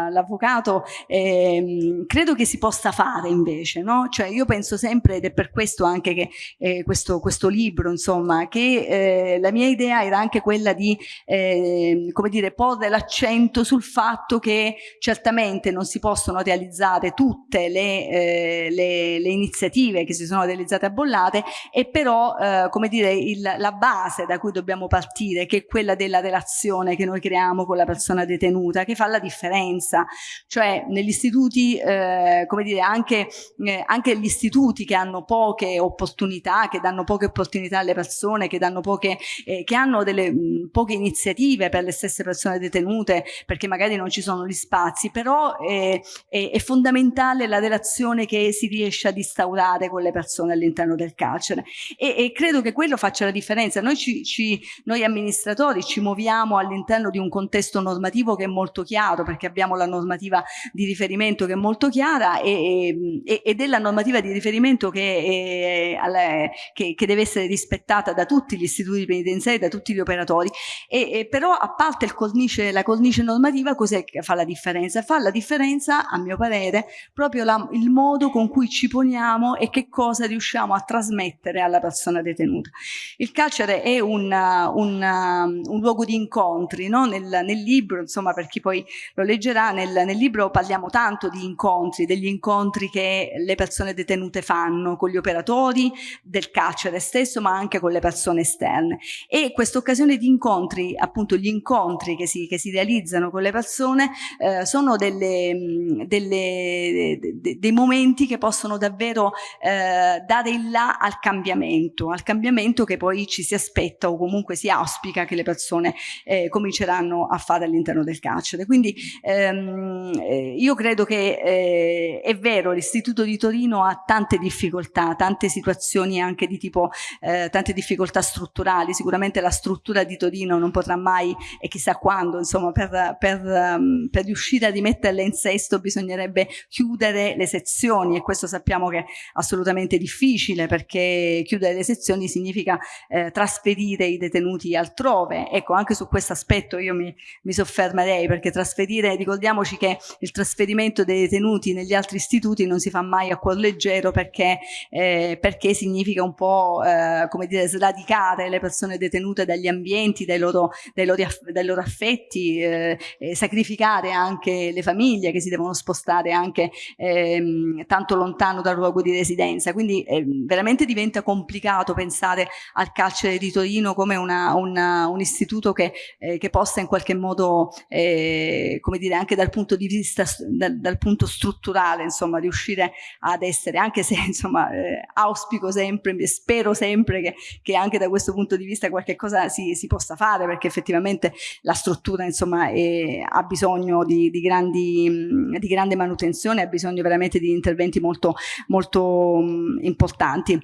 l'avvocato, ehm, credo che si possa fare invece, no? Cioè io penso sempre, ed è per questo anche che eh, questo, questo libro, insomma, che eh, la mia idea era anche quella di, eh, come dire, porre l'accento sul fatto che certamente non si possono realizzare tutte le, eh, le, le iniziative che si sono realizzate a Bollate e però, eh, come dire, il, la base da cui dobbiamo partire, che è quella della relazione che noi creiamo con la persona detenuta, che fa la differenza. Cioè, negli istituti, eh, come dire, anche, eh, anche gli istituti che hanno poche opportunità, che danno poche opportunità alle persone, che danno poche eh, che hanno delle mh, poche iniziative per le stesse persone detenute perché magari non ci sono gli spazi, però è, è, è fondamentale la relazione che si riesce ad instaurare con le persone all'interno del carcere e, e, credo che quello faccia la differenza. Noi, ci, ci, noi amministratori ci muoviamo all'interno di un contesto normativo che è molto chiaro perché abbiamo la normativa di riferimento che è molto chiara e, e, e della normativa di riferimento che, è, che, che deve essere rispettata da tutti gli istituti penitenziari in sé da tutti gli operatori e, e però a parte cornice, la cornice normativa cos'è che fa la differenza? Fa la differenza a mio parere proprio la, il modo con cui ci poniamo e che cosa riusciamo a trasmettere alla persona detenuta. Il carcere è un, un, un luogo di incontri, no? nel, nel, libro, insomma per chi poi lo leggerà, nel, nel libro parliamo tanto di incontri, degli incontri che le persone detenute fanno con gli operatori del carcere stesso ma anche con le persone esterne e questa occasione di incontri, appunto gli incontri che si, che si realizzano con le persone eh, sono delle, delle, de, dei momenti che possono davvero eh, dare il là al cambiamento, al cambiamento che poi ci si aspetta o comunque si auspica che le persone eh, cominceranno a fare all'interno del carcere. Quindi ehm, eh, io credo che eh, è vero, l'Istituto di Torino ha tante difficoltà, tante situazioni anche di tipo, eh, tante difficoltà strutturali, sicuramente la struttura di Torino non potrà mai, e chissà quando, insomma, per, per, um, per riuscire a rimetterle in sesto bisognerebbe chiudere le sezioni e questo sappiamo che è assolutamente difficile perché chiudere le sezioni significa eh, trasferire i detenuti altrove. Ecco, anche su questo aspetto io mi, mi soffermerei perché trasferire, ricordiamoci che il trasferimento dei detenuti negli altri istituti non si fa mai a cuor leggero perché, eh, perché significa un po' eh, come dire sradicare le persone detenute dagli ambienti, dai loro, dai loro, dai loro affetti, eh, sacrificare anche le famiglie che si devono spostare anche ehm, tanto lontano dal luogo di residenza. Quindi eh, veramente diventa complicato pensare al carcere di Torino come una, una, un istituto che, eh, che, possa in qualche modo, eh, come dire, anche dal punto di vista, dal, dal punto strutturale, insomma, riuscire ad essere, anche se <laughs> insomma eh, auspico sempre, spero sempre che, che, anche da questo punto di vista qualche cosa si, si possa fare, perché effettivamente la struttura insomma è, ha bisogno di, di, grandi, di grande manutenzione, ha bisogno veramente di interventi molto, molto mh, importanti.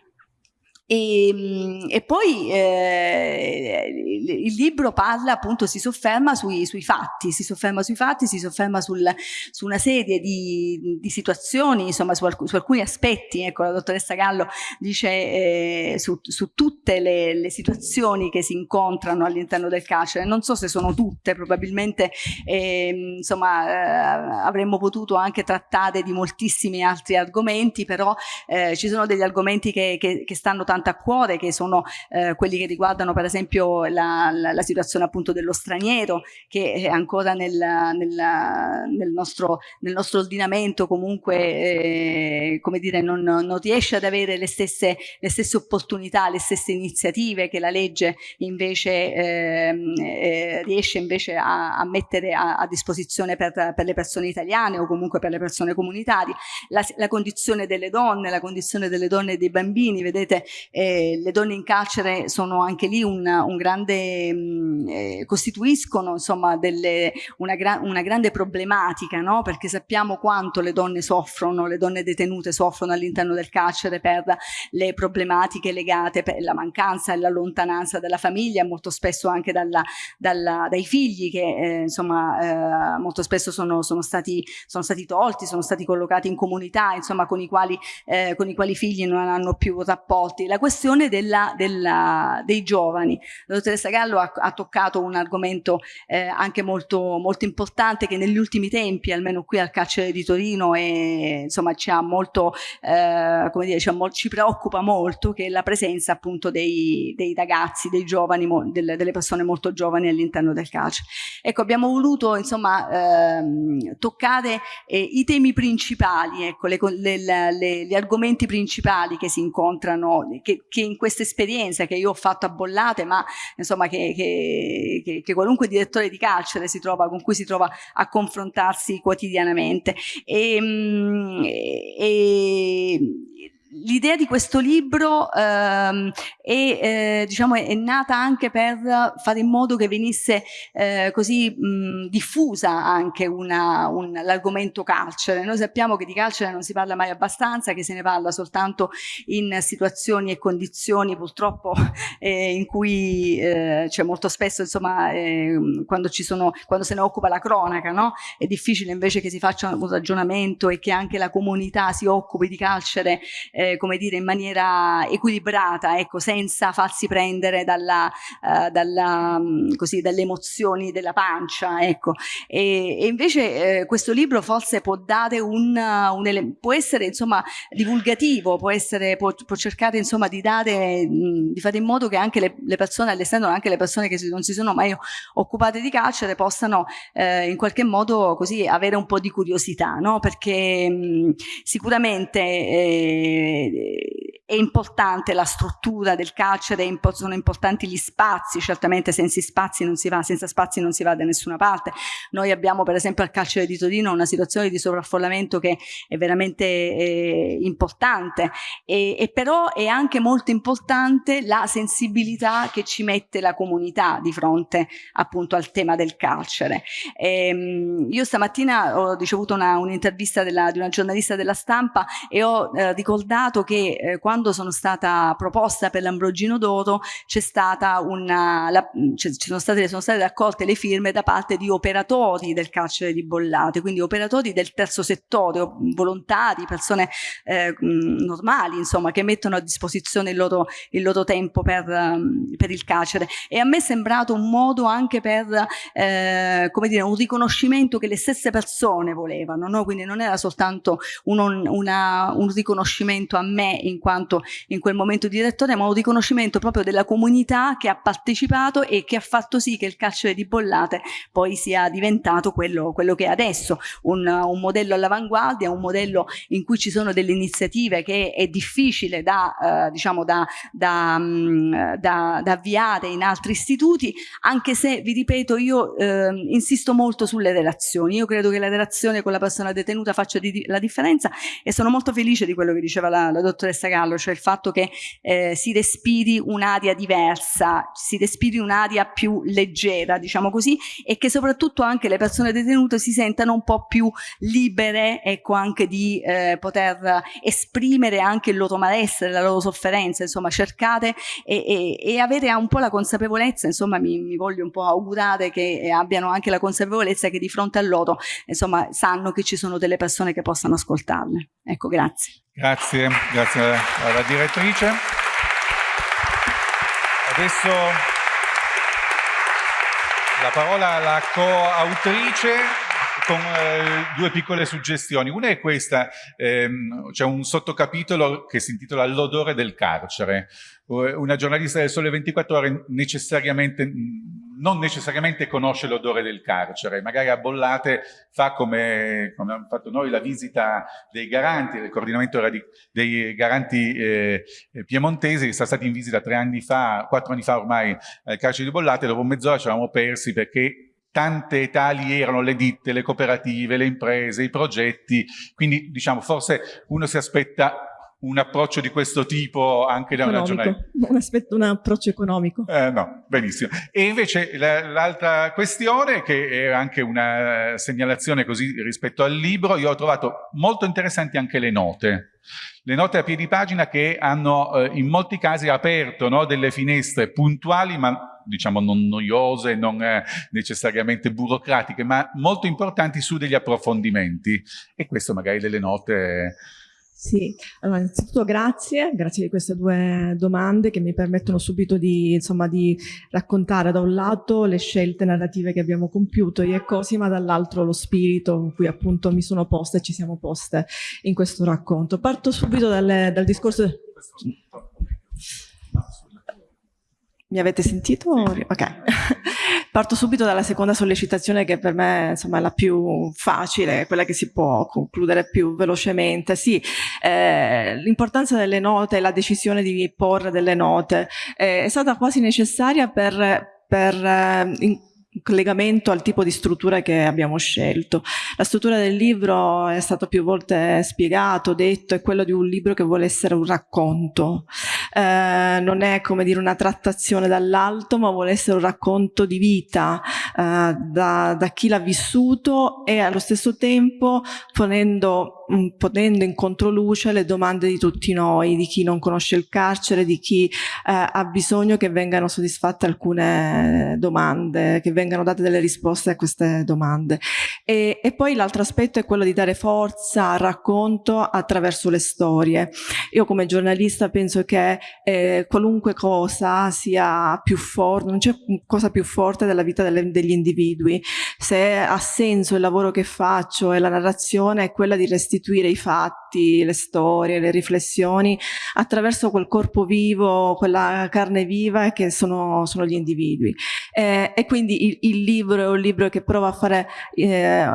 E, ehm, e poi eh, il libro parla appunto, si sofferma sui, sui, fatti, si sofferma sui fatti, si sofferma sul, su una serie di, di situazioni, insomma su, alc su, alcuni aspetti, ecco la dottoressa Gallo dice eh, su, su, tutte le, le, situazioni che si incontrano all'interno del carcere, non so se sono tutte, probabilmente eh, insomma avremmo potuto anche trattare di moltissimi altri argomenti, però eh, ci sono degli argomenti che, che, che stanno tanto tanto a cuore, che sono eh, quelli che riguardano per esempio la, la, la, situazione appunto dello straniero, che è ancora nel, nel, nel, nostro, nel nostro, ordinamento comunque, eh, come dire, non, non, riesce ad avere le stesse, le stesse, opportunità, le stesse iniziative che la legge invece ehm, eh, riesce invece a, a mettere a, a disposizione per, per, le persone italiane o comunque per le persone comunitarie. La, la condizione delle donne, la condizione delle donne e dei bambini, vedete, eh, le donne in carcere sono anche lì un, un grande, mm, eh, costituiscono insomma delle, una, gra una, grande problematica, no? perché sappiamo quanto le donne soffrono, le donne detenute soffrono all'interno del carcere per le problematiche legate per la mancanza e la lontananza della famiglia, molto spesso anche dalla, dalla, dai figli che eh, insomma eh, molto spesso sono, sono, stati, sono stati tolti, sono stati collocati in comunità, insomma con i quali, eh, con i quali figli non hanno più rapporti. La questione della, della, dei giovani. La dottoressa Gallo ha, ha toccato un argomento eh, anche molto, molto importante che negli ultimi tempi, almeno qui al carcere di Torino, e, insomma, ci, molto, eh, dire, ci, ci, preoccupa molto, che è la presenza appunto dei, dei ragazzi, dei giovani, delle, delle persone molto giovani all'interno del carcere. Ecco, abbiamo voluto insomma ehm, toccare eh, i temi principali, ecco, le, le, le, gli argomenti principali che si incontrano, che, che, in questa esperienza che io ho fatto a Bollate, ma insomma che, che, che, qualunque direttore di carcere si trova, con cui si trova a confrontarsi quotidianamente. E, ehm, e, l'idea di questo libro ehm, è, eh, diciamo, è, nata anche per fare in modo che venisse eh, così mh, diffusa anche l'argomento carcere. Noi sappiamo che di carcere non si parla mai abbastanza, che se ne parla soltanto in situazioni e condizioni purtroppo <laughs> eh, in cui cioè molto spesso insomma ehm, quando, sono, quando se ne occupa la cronaca no? è difficile invece che si faccia un ragionamento e che anche la comunità si occupi di carcere eh, come dire, in maniera equilibrata, ecco, senza farsi prendere dalla, uh, dalla, um, così, dalle emozioni della pancia, ecco. E, e invece eh, questo libro forse può dare un, un può essere insomma divulgativo, può, essere, può, può cercare insomma di dare, mh, di fare in modo che anche le, le persone all'esterno, anche le persone che non si sono mai occupate di carcere possano eh, in qualche modo così avere un po' di curiosità, no? Perché mh, sicuramente eh, è importante la struttura del carcere, sono importanti gli spazi, certamente senza spazi non si va, senza spazi non si va da nessuna parte. Noi abbiamo per esempio al carcere di Torino una situazione di sovraffollamento che è veramente eh, importante e, e, però è anche molto importante la sensibilità che ci mette la comunità di fronte appunto al tema del carcere. Ehm, io stamattina ho ricevuto un'intervista un di una giornalista della stampa e ho eh, ricordato ricordato che eh, quando sono stata proposta per l'Ambrogino d'Oro ci sono state, sono state raccolte le firme da parte di operatori del carcere di Bollate, quindi operatori del terzo settore, volontari, persone eh, normali, insomma, che mettono a disposizione il loro, il loro tempo per, per, il carcere. E a me è sembrato un modo anche per, eh, come dire, un riconoscimento che le stesse persone volevano, no? quindi non era soltanto un, una, un riconoscimento a me in quanto in quel momento direttore, ma un riconoscimento proprio della comunità che ha partecipato e che ha fatto sì che il carcere di Bollate poi sia diventato quello, quello che è adesso, un, un modello all'avanguardia, un modello in cui ci sono delle iniziative che è difficile da, eh, diciamo da, da, mm, da, da, avviare in altri istituti, anche se, vi ripeto, io eh, insisto molto sulle relazioni. Io credo che la relazione con la persona detenuta faccia di, la differenza e sono molto felice di quello che diceva la, la dottoressa Gallo, cioè il fatto che eh, si respiri un'aria diversa, si respiri un'aria più leggera, diciamo così, e che soprattutto anche le persone detenute si sentano un po' più libere, ecco, anche di eh, poter esprimere anche il loro malessere, la loro sofferenza, insomma, cercate e, e, e avere un po' la consapevolezza, insomma, mi, mi, voglio un po' augurare che abbiano anche la consapevolezza che di fronte a loro, insomma, sanno che ci sono delle persone che possano ascoltarle. Ecco, grazie. Grazie, grazie alla direttrice. Adesso la parola alla coautrice con eh, due piccole suggestioni. Una è questa, ehm, c'è un sottocapitolo che si intitola L'odore del carcere. Una giornalista del Sole 24 Ore necessariamente, non necessariamente conosce l'odore del carcere, magari a Bollate fa come, come abbiamo fatto noi la visita dei garanti, del coordinamento dei garanti eh, piemontesi, che sono stati in visita tre anni fa, quattro anni fa ormai al carcere di Bollate, dopo mezz'ora ci eravamo persi perché tante tali erano le ditte, le cooperative, le imprese, i progetti, quindi diciamo forse uno si aspetta un approccio di questo tipo anche da una giornalista? Un, aspetto, un approccio economico. Eh, no, benissimo. E invece l'altra questione, che è anche una segnalazione così rispetto al libro, io ho trovato molto interessanti anche le note. Le note a piedi pagina che hanno eh, in molti casi aperto no, delle finestre puntuali ma diciamo non noiose, non eh, necessariamente burocratiche, ma molto importanti su degli approfondimenti. E questo magari delle note... Sì, allora innanzitutto grazie, grazie di queste due domande che mi permettono subito di, insomma, di raccontare da un lato le scelte narrative che abbiamo compiuto io e Cosima, dall'altro lo spirito in cui appunto mi sono posta e ci siamo poste in questo racconto. Parto subito dalle, dal discorso... Mi avete sentito? Ok. <laughs> Parto subito dalla seconda sollecitazione che per me insomma, è la più facile, quella che si può concludere più velocemente. Sì, eh, l'importanza delle note, la decisione di porre delle note eh, è stata quasi necessaria per, per eh, in, collegamento al tipo di struttura che abbiamo scelto. La struttura del libro è stato più volte spiegato, detto, è quello di un libro che vuole essere un racconto. Eh, non è come dire una trattazione dall'alto, ma vuole essere un racconto di vita eh, da, da chi l'ha vissuto e allo stesso tempo ponendo Mm, ponendo in controluce le domande di tutti noi, di chi non conosce il carcere, di chi eh, ha bisogno che vengano soddisfatte alcune domande, che vengano date delle risposte a queste domande. E, e poi l'altro aspetto è quello di dare forza al racconto attraverso le storie. Io come giornalista penso che eh, qualunque cosa sia più forte, non c'è cosa più forte della vita delle, degli individui. Se ha senso il lavoro che faccio e la narrazione è quella di restituire i fatti, le storie, le riflessioni attraverso quel corpo vivo, quella carne viva che sono, sono gli individui. Eh, e quindi il, il, libro è un libro che prova a fare, eh,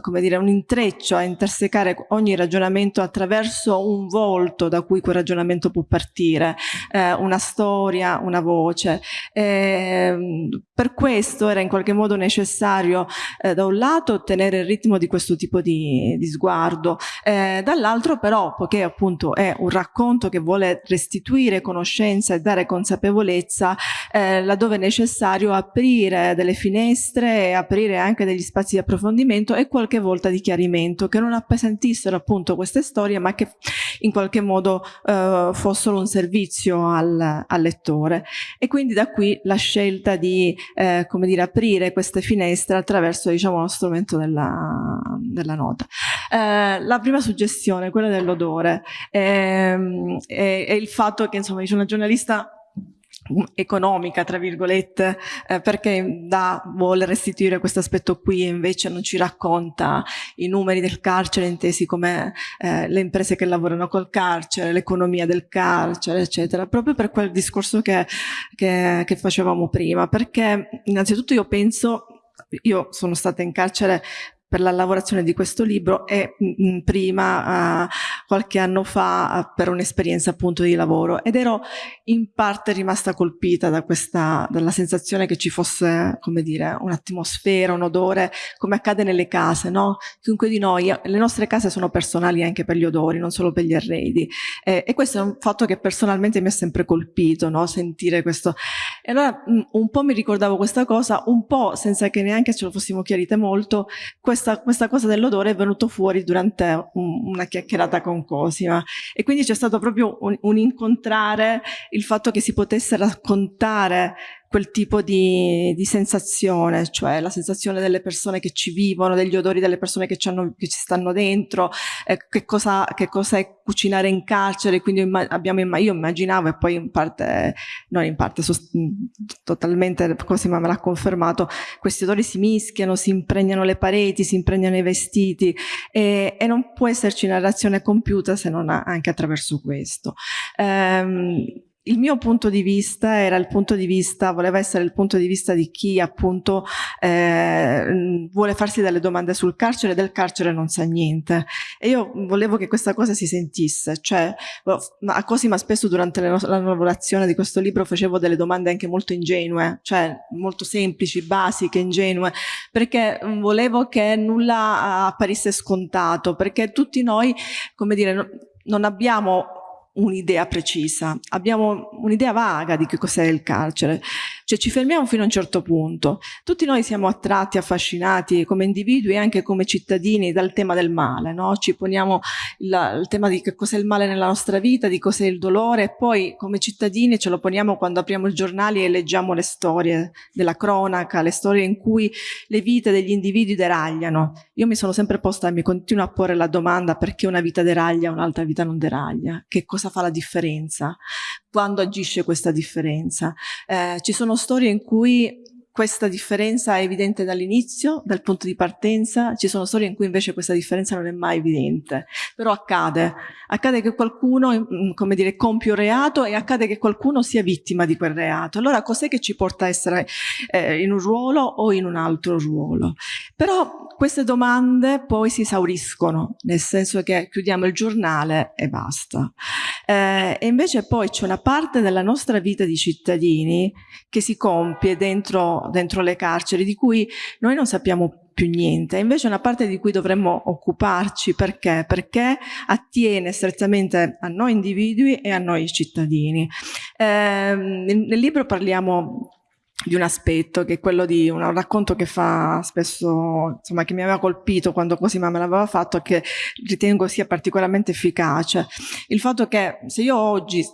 come dire, un intreccio, a intersecare ogni ragionamento attraverso un volto da cui quel ragionamento può partire, eh, una storia, una voce. Ehm, per questo era in qualche modo necessario eh, da un lato ottenere il ritmo di questo tipo di, di sguardo, eh, dall'altro però, poiché appunto è un racconto che vuole restituire conoscenza e dare consapevolezza, eh, laddove è necessario aprire delle finestre e aprire anche degli spazi di approfondimento e qualche volta di chiarimento, che non appesantissero appunto queste storie, ma che in qualche modo eh, fossero un servizio al, al, lettore e quindi da qui la scelta di eh, come dire, aprire queste finestre attraverso diciamo, lo strumento della, della nota. Eh, la prima suggestione, quella dell'odore, ehm, è, il fatto che insomma, dice una giornalista economica, tra virgolette, eh, perché da vuole restituire questo aspetto qui e invece non ci racconta i numeri del carcere intesi come eh, le imprese che lavorano col carcere, l'economia del carcere, eccetera, proprio per quel discorso che, che, che facevamo prima, perché innanzitutto io penso io sono stata in carcere per la lavorazione di questo libro e mh, mm, prima, uh, qualche anno fa, per un'esperienza appunto di lavoro ed ero in parte rimasta colpita da questa, dalla sensazione che ci fosse, come dire, un'atmosfera, un odore, come accade nelle case, no? Chiunque di noi, le nostre case sono personali anche per gli odori, non solo per gli arredi eh, e questo è un fatto che personalmente mi ha sempre colpito, no? Sentire questo. E allora mh, mm, un po' mi ricordavo questa cosa, un po' senza che neanche ce lo fossimo chiarite molto, questa, questa cosa dell'odore è venuto fuori durante un, una chiacchierata con Cosima e quindi c'è stato proprio un, un incontrare il fatto che si potesse raccontare quel tipo di, di, sensazione, cioè la sensazione delle persone che ci vivono, degli odori delle persone che ci, hanno, che ci stanno dentro, eh, che, cosa, che, cosa, è cucinare in carcere, quindi abbiamo, io immaginavo e poi in parte, non in parte, totalmente, Cosima me l'ha confermato, questi odori si mischiano, si impregnano le pareti, si impregnano i vestiti e, e non può esserci narrazione compiuta se non anche attraverso questo. Um, il mio punto di vista era il punto di vista, voleva essere il punto di vista di chi appunto eh, vuole farsi delle domande sul carcere e del carcere non sa niente. E io volevo che questa cosa si sentisse, cioè a Cosima spesso durante la lavorazione di questo libro facevo delle domande anche molto ingenue, cioè molto semplici, basiche, ingenue, perché volevo che nulla apparisse scontato, perché tutti noi, come dire, non abbiamo un'idea precisa, abbiamo un'idea vaga di che cos'è il carcere, cioè ci fermiamo fino a un certo punto. Tutti noi siamo attratti, affascinati come individui e anche come cittadini dal tema del male, no? ci poniamo il, il tema di che cos'è il male nella nostra vita, di cos'è il dolore e poi come cittadini ce lo poniamo quando apriamo i giornali e leggiamo le storie della cronaca, le storie in cui le vite degli individui deragliano. Io mi sono sempre posta e mi continuo a porre la domanda perché una vita deraglia un'altra vita non deraglia, che cosa fa la differenza, quando agisce questa differenza. Eh, ci sono storie in cui questa differenza è evidente dall'inizio, dal punto di partenza, ci sono storie in cui invece questa differenza non è mai evidente, però accade, accade che qualcuno, mm, come dire, compie un reato e accade che qualcuno sia vittima di quel reato. Allora cos'è che ci porta a essere eh, in un ruolo o in un altro ruolo? Però queste domande poi si esauriscono, nel senso che chiudiamo il giornale e basta. Eh, e invece poi c'è una parte della nostra vita di cittadini che si compie dentro le carceri di cui noi non sappiamo più niente, invece è una parte di cui dovremmo occuparci perché? Perché attiene strettamente a noi individui e a noi cittadini. Eh, nel libro parliamo di un aspetto che è quello di un racconto che fa spesso, insomma che mi aveva colpito quando Cosima me l'aveva fatto e che ritengo sia particolarmente efficace. Il fatto che se io oggi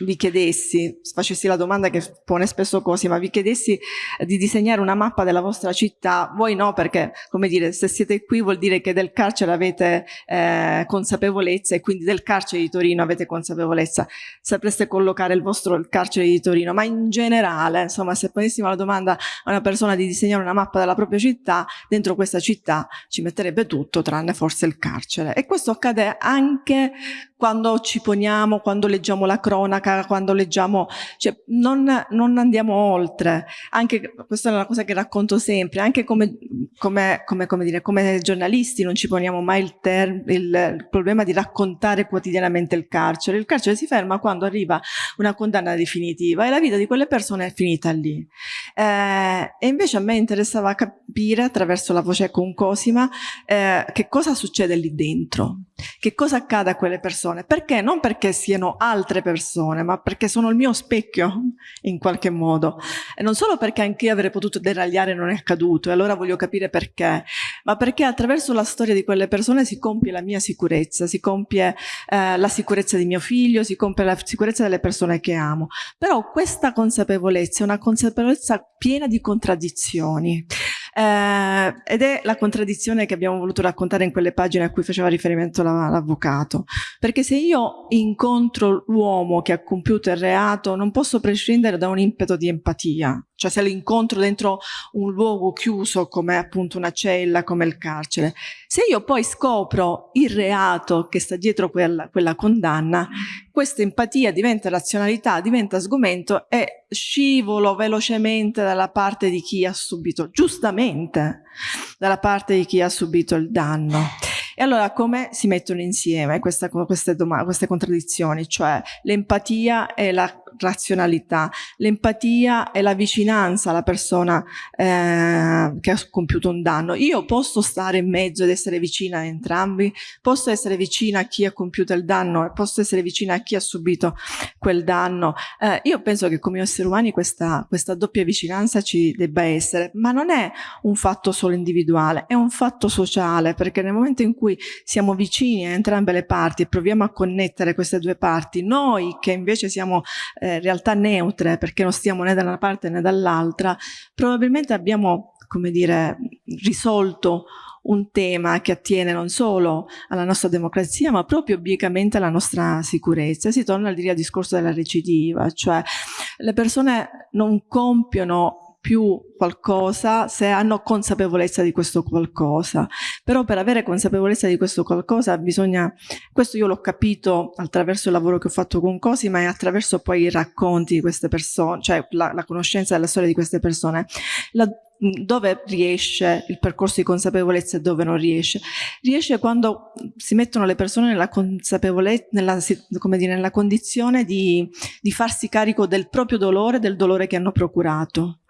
vi chiedessi, facessi la domanda che pone spesso Cosi, ma vi chiedessi di disegnare una mappa della vostra città, voi no perché, come dire, se siete qui vuol dire che del carcere avete eh, consapevolezza e quindi del carcere di Torino avete consapevolezza, sapreste collocare il vostro il carcere di Torino, ma in generale, insomma, se ponessimo la domanda a una persona di disegnare una mappa della propria città, dentro questa città ci metterebbe tutto tranne forse il carcere. E questo accade anche quando ci poniamo, quando leggiamo la cronaca, quando leggiamo, cioè non, non andiamo oltre. Anche, questa è una cosa che racconto sempre, anche come, come, come, come, dire, giornalisti non ci poniamo mai il, il, il, problema di raccontare quotidianamente il carcere. Il carcere si ferma quando arriva una condanna definitiva e la vita di quelle persone è finita lì. Eh, e invece a me interessava capire attraverso la voce con Cosima eh, che cosa succede lì dentro, che cosa accade a quelle persone. Perché? Non perché siano altre persone, ma perché sono il mio specchio <laughs> in qualche modo. E non solo perché anche io avrei potuto deragliare non è accaduto, e allora voglio capire perché, ma perché attraverso la storia di quelle persone si compie la mia sicurezza, si compie eh, la sicurezza di mio figlio, si compie la sicurezza delle persone che amo. Però questa consapevolezza è una consapevolezza piena di contraddizioni. Eh, ed è la contraddizione che abbiamo voluto raccontare in quelle pagine a cui faceva riferimento l'avvocato. Perché se io incontro l'uomo che ha compiuto il reato, non posso prescindere da un impeto di empatia. Cioè se l'incontro dentro un luogo chiuso come appunto una cella, come il carcere. Se io poi scopro il reato che sta dietro quella, quella condanna, questa empatia diventa razionalità, diventa sgomento e scivolo velocemente dalla parte di chi ha subito, giustamente, dalla parte di chi ha subito il danno. E allora come si mettono insieme questa, queste, queste contraddizioni? Cioè l'empatia e la razionalità. L'empatia è la vicinanza alla persona eh, che ha compiuto un danno. Io posso stare in mezzo ed essere vicina a entrambi, posso essere vicina a chi ha compiuto il danno e posso essere vicina a chi ha subito quel danno. Eh, io penso che come esseri umani questa, questa doppia vicinanza ci debba essere, ma non è un fatto solo individuale, è un fatto sociale, perché nel momento in cui siamo vicini a entrambe le parti e proviamo a connettere queste due parti, noi che invece siamo realtà neutre, perché non stiamo né da una parte né dall'altra, probabilmente abbiamo, come dire, risolto un tema che attiene non solo alla nostra democrazia, ma proprio obliquamente alla nostra sicurezza. Si torna al discorso della recidiva, cioè le persone non compiono più qualcosa se hanno consapevolezza di questo qualcosa. Però per avere consapevolezza di questo qualcosa bisogna, questo io l'ho capito attraverso il lavoro che ho fatto con Cosima e attraverso poi i racconti di queste persone, cioè la, la conoscenza della storia di queste persone. La, dove riesce il percorso di consapevolezza e dove non riesce. Riesce quando si mettono le persone nella consapevolezza, nella, dire, nella condizione di, di farsi carico del proprio dolore, del dolore che hanno procurato.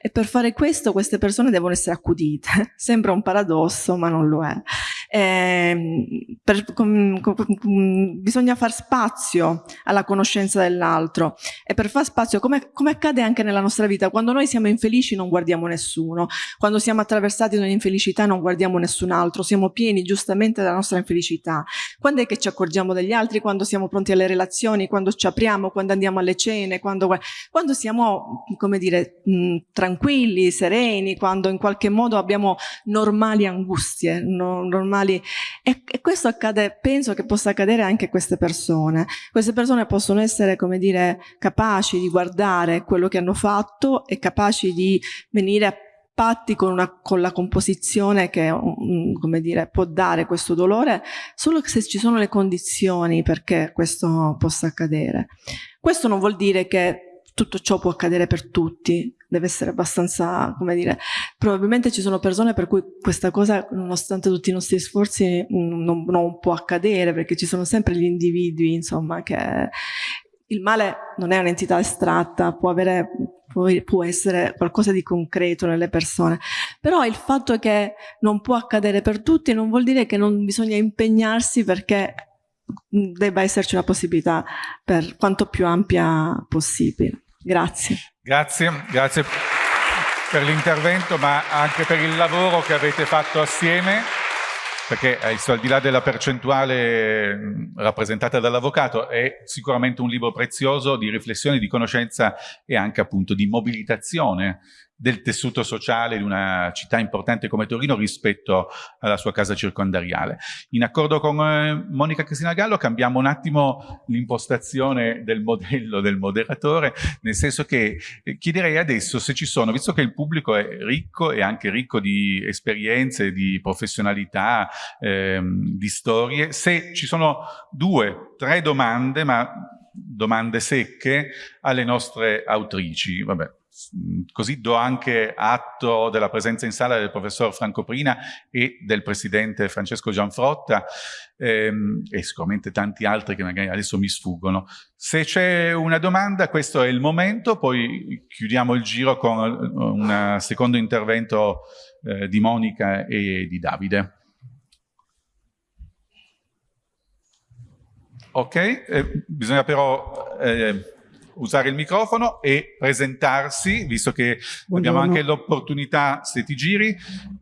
E per fare questo queste persone devono essere accudite. <laughs> Sembra un paradosso, ma non lo è. Eh, per, com, com, bisogna far spazio alla conoscenza dell'altro. E per far spazio, come, come, accade anche nella nostra vita, quando noi siamo infelici non guardiamo nessuno, quando siamo attraversati da un'infelicità non guardiamo nessun altro, siamo pieni giustamente della nostra infelicità. Quando è che ci accorgiamo degli altri? Quando siamo pronti alle relazioni, quando ci apriamo, quando andiamo alle cene, quando, quando siamo, come dire, mh, tranquilli, sereni, quando in qualche modo abbiamo normali angustie, no, normali normali e, e, questo accade, penso che possa accadere anche a queste persone. Queste persone possono essere, come dire, capaci di guardare quello che hanno fatto e capaci di venire a patti con, una, con la composizione che mm, come dire, può dare questo dolore solo se ci sono le condizioni perché questo possa accadere. Questo non vuol dire che tutto ciò può accadere per tutti, deve essere abbastanza, come dire, probabilmente ci sono persone per cui questa cosa, nonostante tutti i nostri sforzi, non, non può accadere, perché ci sono sempre gli individui, insomma, che il male non è un'entità astratta, può, avere, può, può, essere qualcosa di concreto nelle persone, però il fatto che non può accadere per tutti non vuol dire che non bisogna impegnarsi perché debba esserci una possibilità per quanto più ampia possibile. Grazie. Grazie, grazie per l'intervento ma anche per il lavoro che avete fatto assieme perché al di là della percentuale rappresentata dall'avvocato è sicuramente un libro prezioso di riflessione, di conoscenza e anche appunto di mobilitazione del tessuto sociale di una città importante come Torino rispetto alla sua casa circondariale. In accordo con eh, Monica Cristina Gallo cambiamo un attimo l'impostazione del modello del moderatore, nel senso che eh, chiederei adesso se ci sono, visto che il pubblico è ricco e anche ricco di esperienze, di professionalità, ehm, di storie, se ci sono due, tre domande, ma domande secche alle nostre autrici. Vabbè, così do anche atto della presenza in sala del professor Franco Prina e del presidente Francesco Gianfrotta ehm, e sicuramente tanti altri che magari adesso mi sfuggono. Se c'è una domanda questo è il momento, poi chiudiamo il giro con un secondo intervento eh, di Monica e di Davide. Ok, eh, bisogna però eh, usare il microfono e presentarsi, visto che Buongiorno. abbiamo anche l'opportunità, se ti giri.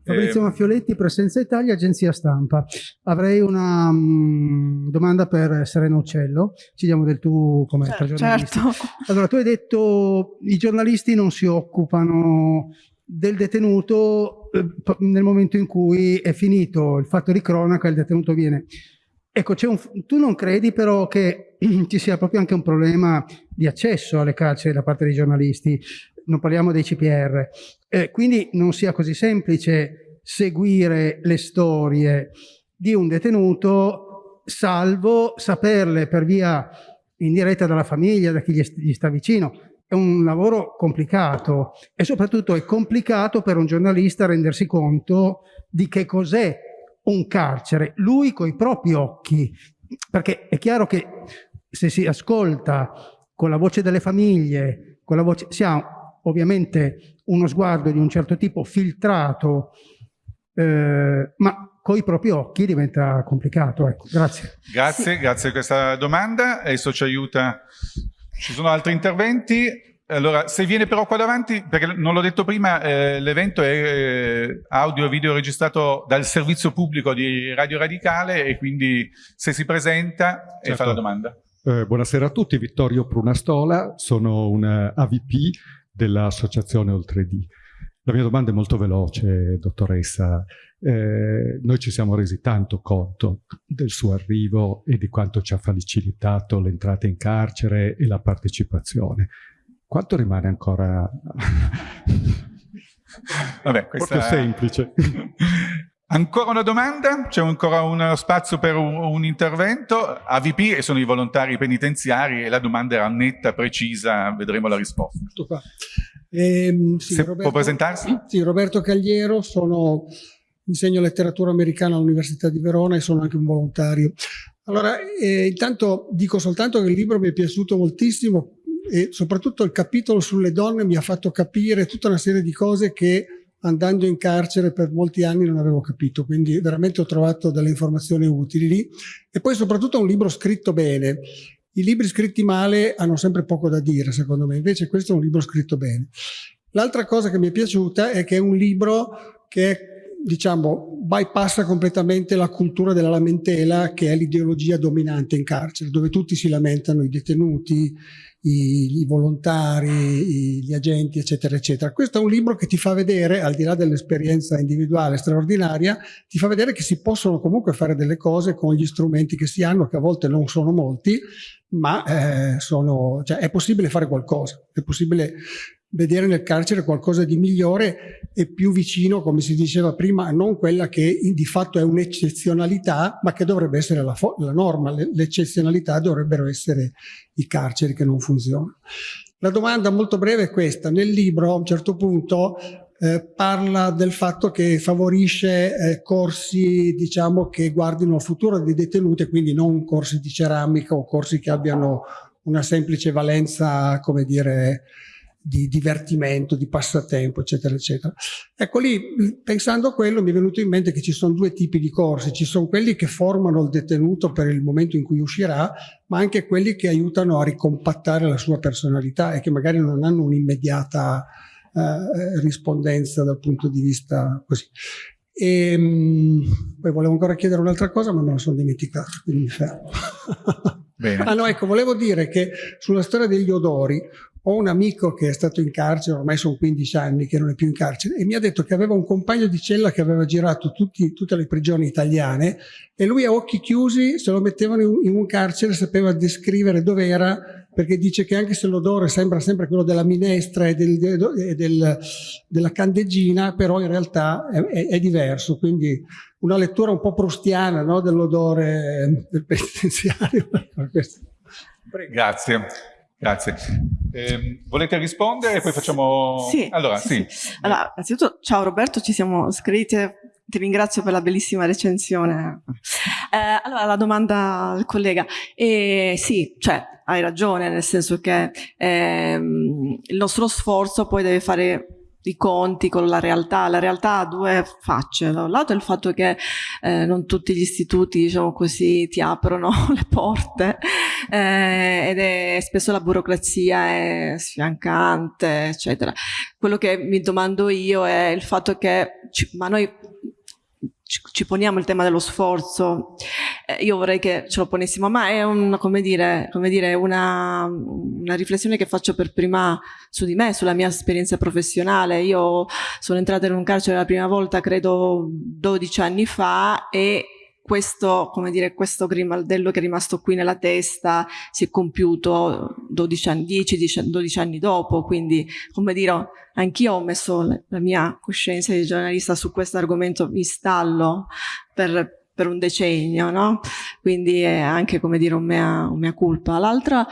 Fabrizio eh... Maffioletti, Presenza Italia, agenzia stampa. Avrei una um, domanda per Serena Uccello, ci diamo del tu come certo, giornalista. Certo. Allora, tu hai detto i giornalisti non si occupano del detenuto eh, nel momento in cui è finito il fatto di cronaca, il detenuto viene Ecco, un, tu non credi però che <clears throat> ci sia proprio anche un problema di accesso alle carceri da parte dei giornalisti, non parliamo dei CPR, eh, quindi non sia così semplice seguire le storie di un detenuto salvo saperle per via indiretta dalla famiglia, da chi gli sta vicino. È un lavoro complicato e soprattutto è complicato per un giornalista rendersi conto di che cos'è un carcere, lui coi propri occhi, perché è chiaro che se si ascolta con la voce delle famiglie, con la voce, si ha ovviamente uno sguardo di un certo tipo filtrato, eh, ma coi propri occhi diventa complicato. Ecco. Grazie. Grazie, sì. grazie per questa domanda. Adesso ci aiuta. Ci sono altri interventi? Allora, se viene però qua davanti, perché non l'ho detto prima, eh, l'evento è eh, audio e video registrato dal servizio pubblico di Radio Radicale e quindi se si presenta certo. e fa la domanda. Eh, buonasera a tutti, Vittorio Prunastola, sono un AVP dell'associazione Oltre D. La mia domanda è molto veloce, dottoressa. Eh, noi ci siamo resi tanto conto del suo arrivo e di quanto ci ha facilitato l'entrata in carcere e la partecipazione quanto rimane ancora... Vabbè, questa... Proprio semplice. <laughs> Ancora una domanda? C'è ancora uno spazio per un, un, intervento? AVP e sono i volontari penitenziari e la domanda era netta, precisa, vedremo la risposta. Eh, sì, Roberto, può presentarsi? Sì, Roberto Cagliero, sono, insegno letteratura americana all'Università di Verona e sono anche un volontario. Allora, eh, intanto dico soltanto che il libro mi è piaciuto moltissimo e soprattutto il capitolo sulle donne mi ha fatto capire tutta una serie di cose che andando in carcere per molti anni non avevo capito, quindi veramente ho trovato delle informazioni utili lì. E poi soprattutto un libro scritto bene. I libri scritti male hanno sempre poco da dire, secondo me, invece questo è un libro scritto bene. L'altra cosa che mi è piaciuta è che è un libro che diciamo, bypassa completamente la cultura della lamentela che è l'ideologia dominante in carcere, dove tutti si lamentano, i detenuti, i, i volontari, i, gli agenti, eccetera, eccetera. Questo è un libro che ti fa vedere, al di là dell'esperienza individuale straordinaria, ti fa vedere che si possono comunque fare delle cose con gli strumenti che si hanno, che a volte non sono molti, ma eh, sono, cioè, è possibile fare qualcosa, è possibile vedere nel carcere qualcosa di migliore e più vicino, come si diceva prima, a non quella che di fatto è un'eccezionalità, ma che dovrebbe essere la, la norma. L'eccezionalità dovrebbero essere i carceri che non funzionano. La domanda molto breve è questa. Nel libro, a un certo punto, eh, parla del fatto che favorisce eh, corsi diciamo, che guardino al futuro dei detenuti, quindi non corsi di ceramica o corsi che abbiano una semplice valenza, come dire, di divertimento, di passatempo, eccetera, eccetera. Ecco lì, pensando a quello, mi è venuto in mente che ci sono due tipi di corsi. Ci sono quelli che formano il detenuto per il momento in cui uscirà, ma anche quelli che aiutano a ricompattare la sua personalità e che magari non hanno un'immediata eh, rispondenza dal punto di vista così. E, ehm, poi volevo ancora chiedere un'altra cosa, ma me la sono dimenticata, quindi mi fermo. Bene. <laughs> ah no, ecco, volevo dire che sulla storia degli odori ho un amico che è stato in carcere, ormai sono 15 anni che non è più in carcere, e mi ha detto che aveva un compagno di cella che aveva girato tutti, tutte le prigioni italiane e lui a occhi chiusi, se lo mettevano in, un carcere, sapeva descrivere dove era, perché dice che anche se l'odore sembra sempre quello della minestra e, del, del, del, della candeggina, però in realtà è, è, è, diverso. Quindi una lettura un po' prustiana no? dell'odore del penitenziario. <laughs> Grazie. Grazie. Eh, volete rispondere e poi facciamo... Sì. Allora, sì. sì. Allora, innanzitutto, ciao Roberto, ci siamo scritti, ti ringrazio per la bellissima recensione. Eh, allora, la domanda al collega. Eh, sì, cioè, hai ragione, nel senso che ehm, il nostro sforzo poi deve fare i conti con la realtà. La realtà ha due facce. Da un lato il fatto che eh, non tutti gli istituti, diciamo così, ti aprono <laughs> le porte eh, ed è spesso la burocrazia è sfiancante, eccetera. Quello che mi domando io è il fatto che, ma noi ci, poniamo il tema dello sforzo, eh, io vorrei che ce lo ponessimo, ma è un, come dire, come dire, una, una, riflessione che faccio per prima su di me, sulla mia esperienza professionale. Io sono entrata in un carcere la prima volta, credo 12 anni fa e questo, come dire, questo grimaldello che è rimasto qui nella testa si è compiuto 12 anni, 10, 12 anni dopo, quindi come dire, anch'io ho messo la mia coscienza di giornalista su questo argomento, mi stallo per, per un decennio, no? Quindi è anche, come dire, un mea, un mea colpa. L'altra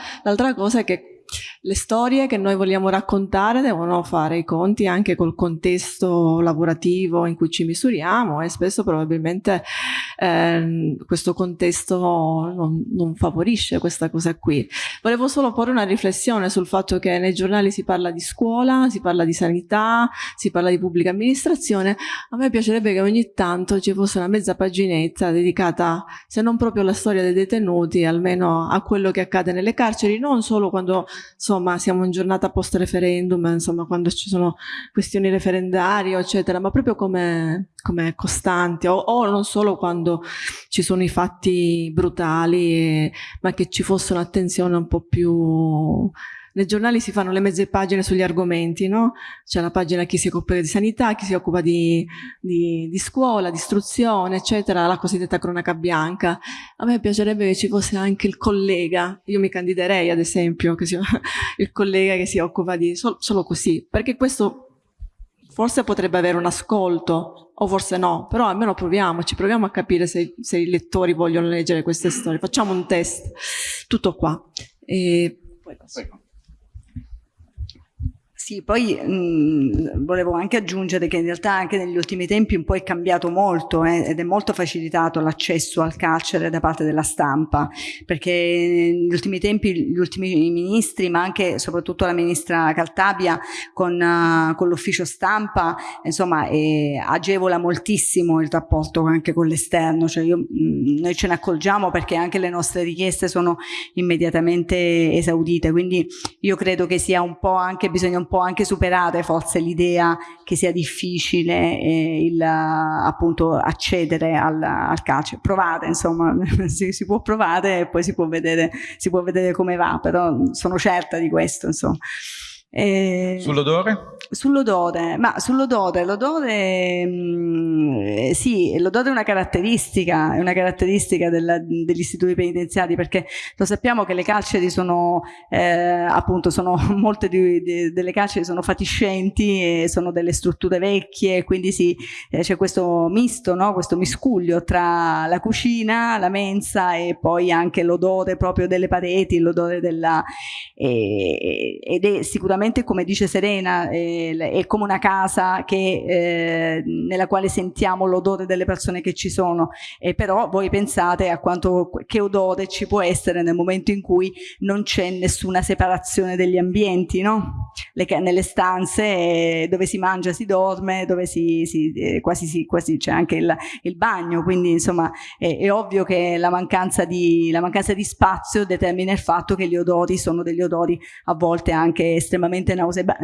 cosa è che le storie che noi vogliamo raccontare devono fare i conti anche col contesto lavorativo in cui ci misuriamo e spesso probabilmente eh, questo contesto non, non, favorisce questa cosa qui. Volevo solo porre una riflessione sul fatto che nei giornali si parla di scuola, si parla di sanità, si parla di pubblica amministrazione. A me piacerebbe che ogni tanto ci fosse una mezza paginetta dedicata, se non proprio alla storia dei detenuti, almeno a quello che accade nelle carceri, non solo quando insomma siamo in giornata post referendum, insomma quando ci sono questioni referendarie eccetera, ma proprio come, come costanti o, o, non solo quando ci sono i fatti brutali, ma che ci fosse un'attenzione un po' più nei giornali si fanno le mezze pagine sugli argomenti, no? C'è la pagina chi si occupa di sanità, chi si occupa di, di, di scuola, di istruzione, eccetera, la cosiddetta cronaca bianca. A me piacerebbe che ci fosse anche il collega, io mi candiderei ad esempio, sia <laughs> il collega che si occupa di, solo, solo così, perché questo forse potrebbe avere un ascolto, o forse no, però almeno proviamoci, proviamo a capire se, se i lettori vogliono leggere queste storie. Facciamo un test, tutto qua. E poi passo. Sì, poi mh, volevo anche aggiungere che in realtà anche negli ultimi tempi un po' è cambiato molto eh, ed è molto facilitato l'accesso al carcere da parte della stampa, perché negli ultimi tempi gli ultimi ministri, ma anche soprattutto la ministra Caltabia con, uh, con l'ufficio stampa, insomma, eh, agevola moltissimo il rapporto anche con l'esterno, cioè io, mh, noi ce ne accorgiamo perché anche le nostre richieste sono immediatamente esaudite, quindi io credo che sia un po' anche bisogna un po' anche superare forse l'idea che sia difficile eh, il, appunto accedere al, al calcio. Provate, insomma, <laughs> si, si, può provare e poi si può vedere, si può vedere come va, però sono certa di questo, insomma. Eh, sull'odore? Sull'odore, ma sull'odore, l'odore mm, sì, l'odore è una caratteristica, è una caratteristica della, degli istituti penitenziari perché lo sappiamo che le carceri sono eh, appunto sono <laughs> molte di, di, delle carceri sono fatiscenti e sono delle strutture vecchie quindi sì, eh, c'è questo misto, no? questo miscuglio tra la cucina, la mensa e poi anche l'odore proprio delle pareti, l'odore della eh, ed è sicuramente sicuramente come dice Serena eh, è come una casa che, eh, nella quale sentiamo l'odore delle persone che ci sono e però voi pensate a quanto, che odore ci può essere nel momento in cui non c'è nessuna separazione degli ambienti no? Le, nelle stanze eh, dove si mangia si dorme dove si, si eh, quasi, si, quasi c'è anche il, il, bagno quindi insomma è, è ovvio che la mancanza, di, la mancanza di spazio determina il fatto che gli odori sono degli odori a volte anche estremamente estremamente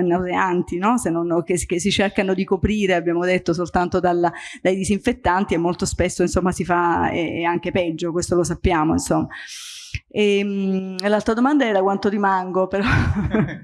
nauseanti, no? non, che, che, si cercano di coprire, abbiamo detto, soltanto dalla, dai disinfettanti e molto spesso insomma si fa e, anche peggio, questo lo sappiamo insomma. Ehm, e, l'altra domanda era quanto rimango, però. <laughs>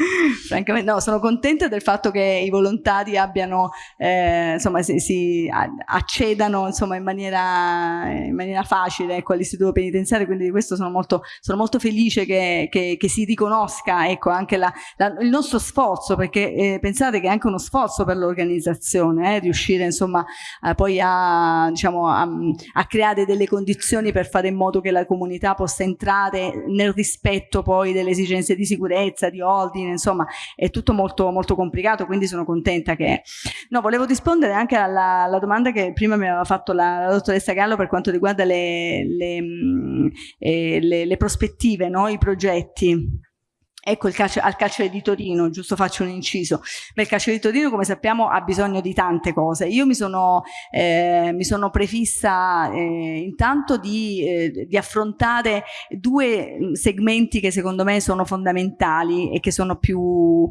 <laughs> Francamente no, sono contenta del fatto che i volontari abbiano, eh, insomma, si, si accedano insomma, in, maniera, in maniera facile ecco, all'istituto penitenziario, quindi di questo sono molto, sono molto felice che, che, che, si riconosca ecco, anche la, la, il nostro sforzo, perché eh, pensate che è anche uno sforzo per l'organizzazione, eh, riuscire insomma eh, poi a, diciamo, a, a, creare delle condizioni per fare in modo che la comunità possa entrare nel rispetto poi delle esigenze di sicurezza, di ordine, insomma è tutto molto, molto complicato, quindi sono contenta che... No, volevo rispondere anche alla, alla domanda che prima mi aveva fatto la, la dottoressa Gallo per quanto riguarda le, le, mm, eh, le, le prospettive, no? i progetti. Ecco il calcio, al carcere di Torino, giusto faccio un inciso. Beh, il carcere di Torino, come sappiamo, ha bisogno di tante cose. Io mi sono, eh, mi sono prefissa eh, intanto di, eh, di, affrontare due mm, segmenti che secondo me sono fondamentali e che, sono più,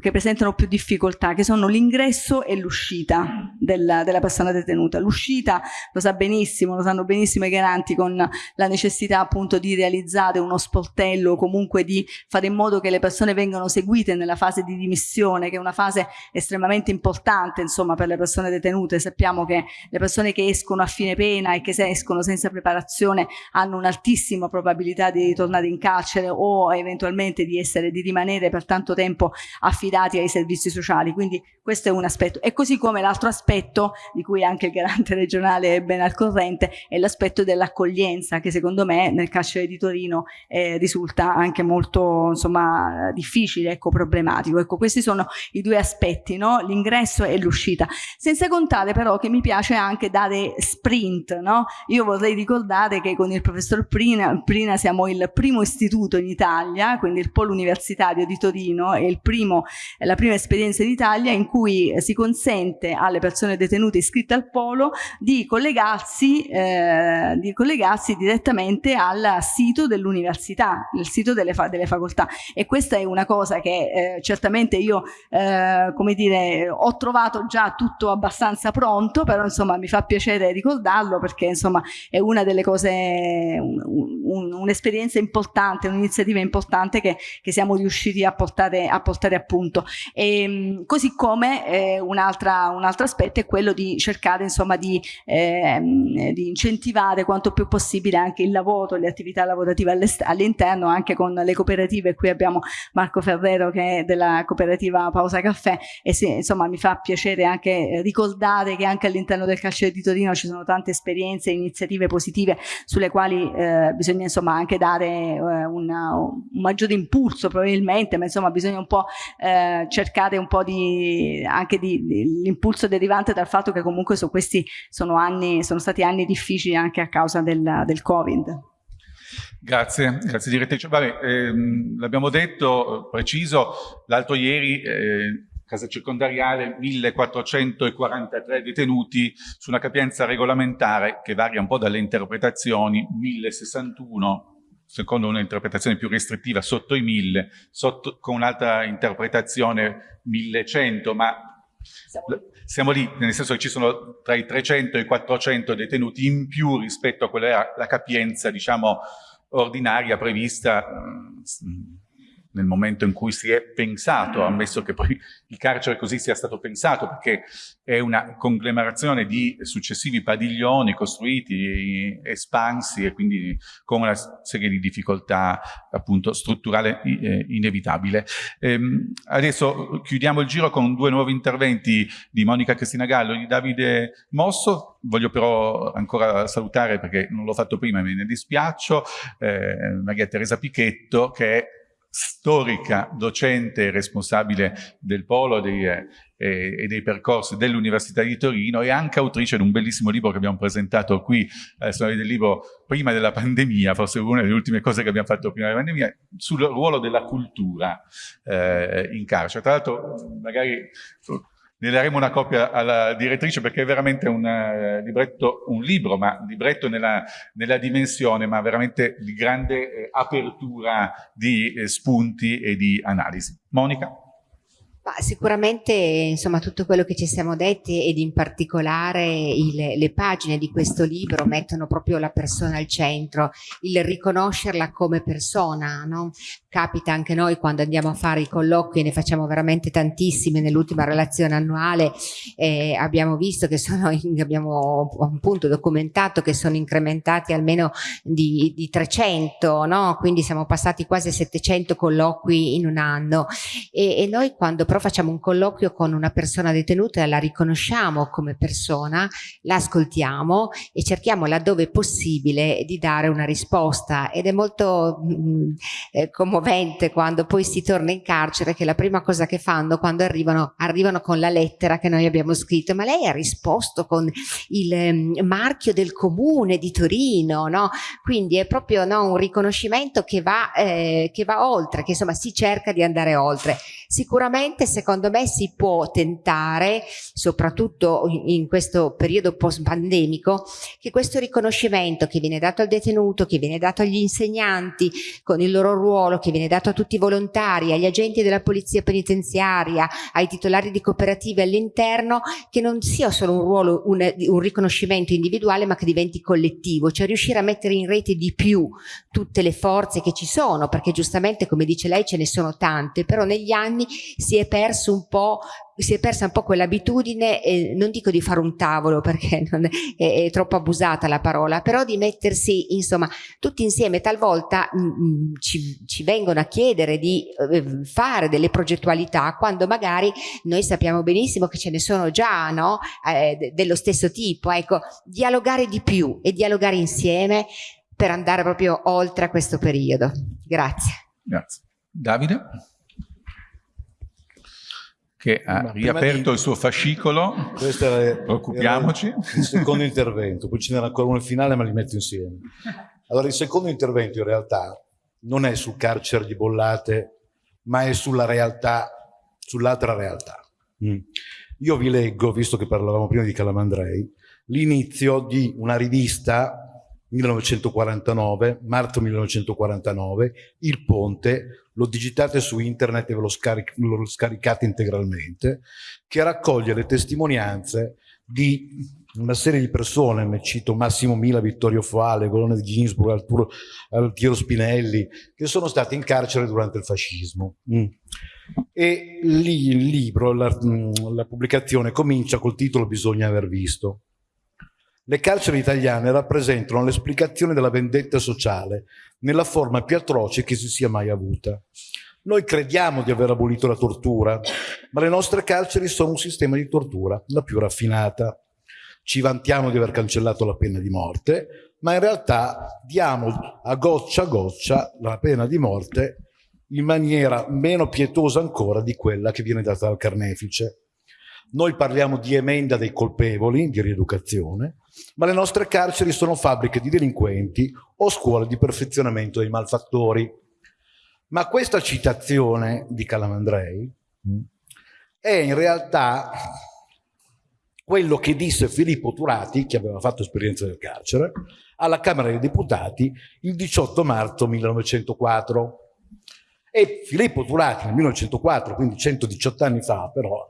che presentano più difficoltà, che sono l'ingresso e l'uscita della, della persona detenuta. L'uscita lo sa benissimo, lo sanno benissimo i garanti con la necessità appunto di realizzare uno sportello o comunque di fare in modo che le persone vengano seguite nella fase di dimissione, che è una fase estremamente importante insomma, per le persone detenute. Sappiamo che le persone che escono a fine pena e che se escono senza preparazione hanno un'altissima probabilità di ritornare in carcere o eventualmente di, essere, di rimanere per tanto tempo affidati ai servizi sociali. Quindi questo è un aspetto. E così come l'altro aspetto, di cui anche il garante regionale è ben al corrente, è l'aspetto dell'accoglienza, che secondo me nel carcere di Torino eh, risulta anche molto insomma, insomma difficile, ecco, problematico. Ecco, questi sono i due aspetti, no? l'ingresso e l'uscita. Senza contare però che mi piace anche dare sprint, no? Io vorrei ricordare che con il professor Prina, Prina siamo il primo istituto in Italia, quindi il polo universitario di Torino, è, primo, la prima esperienza in Italia in cui si consente alle persone detenute iscritte al polo di collegarsi, eh, di collegarsi direttamente al sito dell'università, il sito delle, fa delle facoltà e questa è una cosa che eh, certamente io eh, come dire ho trovato già tutto abbastanza pronto però insomma mi fa piacere ricordarlo perché insomma è una delle cose un'esperienza un, un importante un'iniziativa importante che, che, siamo riusciti a portare a, portare a punto. E, ehm, così come eh, un, un altro aspetto è quello di cercare insomma di, ehm, di incentivare quanto più possibile anche il lavoro le attività lavorative all'interno anche con le cooperative qui abbiamo Marco Ferrero che è della cooperativa Pausa Caffè e sì, insomma mi fa piacere anche ricordare che anche all'interno del carcere di Torino ci sono tante esperienze, iniziative positive sulle quali eh, bisogna insomma anche dare eh, una, un maggiore impulso probabilmente, ma insomma bisogna un po' eh, cercare un po' di anche di, di l'impulso derivante dal fatto che comunque su questi sono anni, sono stati anni difficili anche a causa del, del Covid. Grazie, grazie direttrice. ehm, l'abbiamo detto, preciso, l'altro ieri eh, casa circondariale 1443 detenuti su una capienza regolamentare che varia un po' dalle interpretazioni, 1061 secondo un'interpretazione più restrittiva sotto i 1000, sotto, con un'altra interpretazione 1100, ma siamo lì, nel senso che ci sono tra i 300 e i 400 detenuti in più rispetto a quella la capienza, diciamo, ordinaria prevista nel momento in cui si è pensato, ammesso che poi il carcere così sia stato pensato, perché è una conglomerazione di successivi padiglioni costruiti, espansi e quindi con una serie di difficoltà appunto strutturale eh, inevitabile. Ehm, adesso chiudiamo il giro con due nuovi interventi di Monica Cristina Gallo e di Davide Mosso, voglio però ancora salutare perché non l'ho fatto prima e me ne dispiaccio, eh, Maria Teresa Pichetto che è storica, docente e responsabile del polo dei, eh, e dei percorsi dell'Università di Torino e anche autrice di un bellissimo libro che abbiamo presentato qui al Salone del Libro prima della pandemia, forse una delle ultime cose che abbiamo fatto prima della pandemia, sul ruolo della cultura eh, in carcere. Tra l'altro magari ne daremo una copia alla direttrice perché è veramente un, uh, libretto, un libro, ma libretto nella, nella, dimensione, ma veramente di grande eh, apertura di eh, spunti e di analisi. Monica? Ma sicuramente insomma, tutto quello che ci siamo detti ed in particolare il, le pagine di questo libro mettono proprio la persona al centro, il riconoscerla come persona, no? Capita anche noi quando andiamo a fare i colloqui, ne facciamo veramente tantissimi nell'ultima relazione annuale, eh, abbiamo visto che sono, <laughs> abbiamo appunto documentato che sono incrementati almeno di, di 300, no? quindi siamo passati quasi a 700 colloqui in un anno e, e noi quando però facciamo un colloquio con una persona detenuta la riconosciamo come persona, la ascoltiamo e cerchiamo laddove possibile di dare una risposta ed è molto mh, mm, eh, commovente quando poi si torna in carcere che la prima cosa che fanno quando arrivano, arrivano con la lettera che noi abbiamo scritto, ma lei ha risposto con il eh, marchio del comune di Torino, no? Quindi è proprio no, un riconoscimento che va, eh, che va oltre, che insomma si cerca di andare oltre. Sicuramente secondo me si può tentare, soprattutto in questo periodo post-pandemico, che questo riconoscimento che viene dato al detenuto, che viene dato agli insegnanti con il loro ruolo, che viene dato a tutti i volontari, agli agenti della polizia penitenziaria, ai titolari di cooperative all'interno, che non sia solo un ruolo, un, un riconoscimento individuale, ma che diventi collettivo, cioè riuscire a mettere in rete di più tutte le forze che ci sono, perché giustamente come dice lei ce ne sono tante, però negli anni anni si è perso un po' si è persa un po' quell'abitudine, eh, non dico di fare un tavolo perché <laughs> è, è, troppo abusata la parola, però di mettersi insomma tutti insieme, talvolta mh, mm, mm, ci, ci, vengono a chiedere di eh, fare delle progettualità quando magari noi sappiamo benissimo che ce ne sono già no? eh, dello stesso tipo, ecco, dialogare di più e dialogare insieme per andare proprio oltre a questo periodo. Grazie. Grazie. Davide? Che ha riaperto di... il suo fascicolo. Questo era, Occupiamoci. Era il secondo intervento, poi ce n'era ancora uno finale, ma li metto insieme. Allora, il secondo intervento in realtà non è sul carcere di Bollate, ma è sulla realtà, sull'altra realtà. Mm. Io vi leggo, visto che parlavamo prima di Calamandrei, l'inizio di una rivista 1949, marzo 1949, Il Ponte, lo digitate su internet e ve lo, scaric lo caricate integralmente, che raccoglie le testimonianze di una serie di persone, ne cito Massimo Mila, Vittorio Foale, Golone di Ginsburg, Arturo, Altiero Spinelli, che sono stati in carcere durante il fascismo. Mm. E lì il libro, la, mm, la pubblicazione comincia col titolo Bisogna aver visto. Le carceri italiane rappresentano l'esplicazione della vendetta sociale nella forma più atroce che si sia mai avuta. Noi crediamo di aver abolito la tortura, ma le nostre carceri sono un sistema di tortura, la più raffinata. Ci vantiamo di aver cancellato la pena di morte, ma in realtà diamo a goccia a goccia la pena di morte in maniera meno pietosa ancora di quella che viene data dal carnefice. Noi parliamo di emenda dei colpevoli, di rieducazione, ma le nostre carceri sono fabbriche di delinquenti o scuole di perfezionamento dei malfattori. Ma questa citazione di Calamandrei mm, è in realtà quello che disse Filippo Turati, che aveva fatto esperienza del carcere, alla Camera dei Deputati il 18 marzo 1904. E Filippo Turati nel 1904, quindi 118 anni fa, però,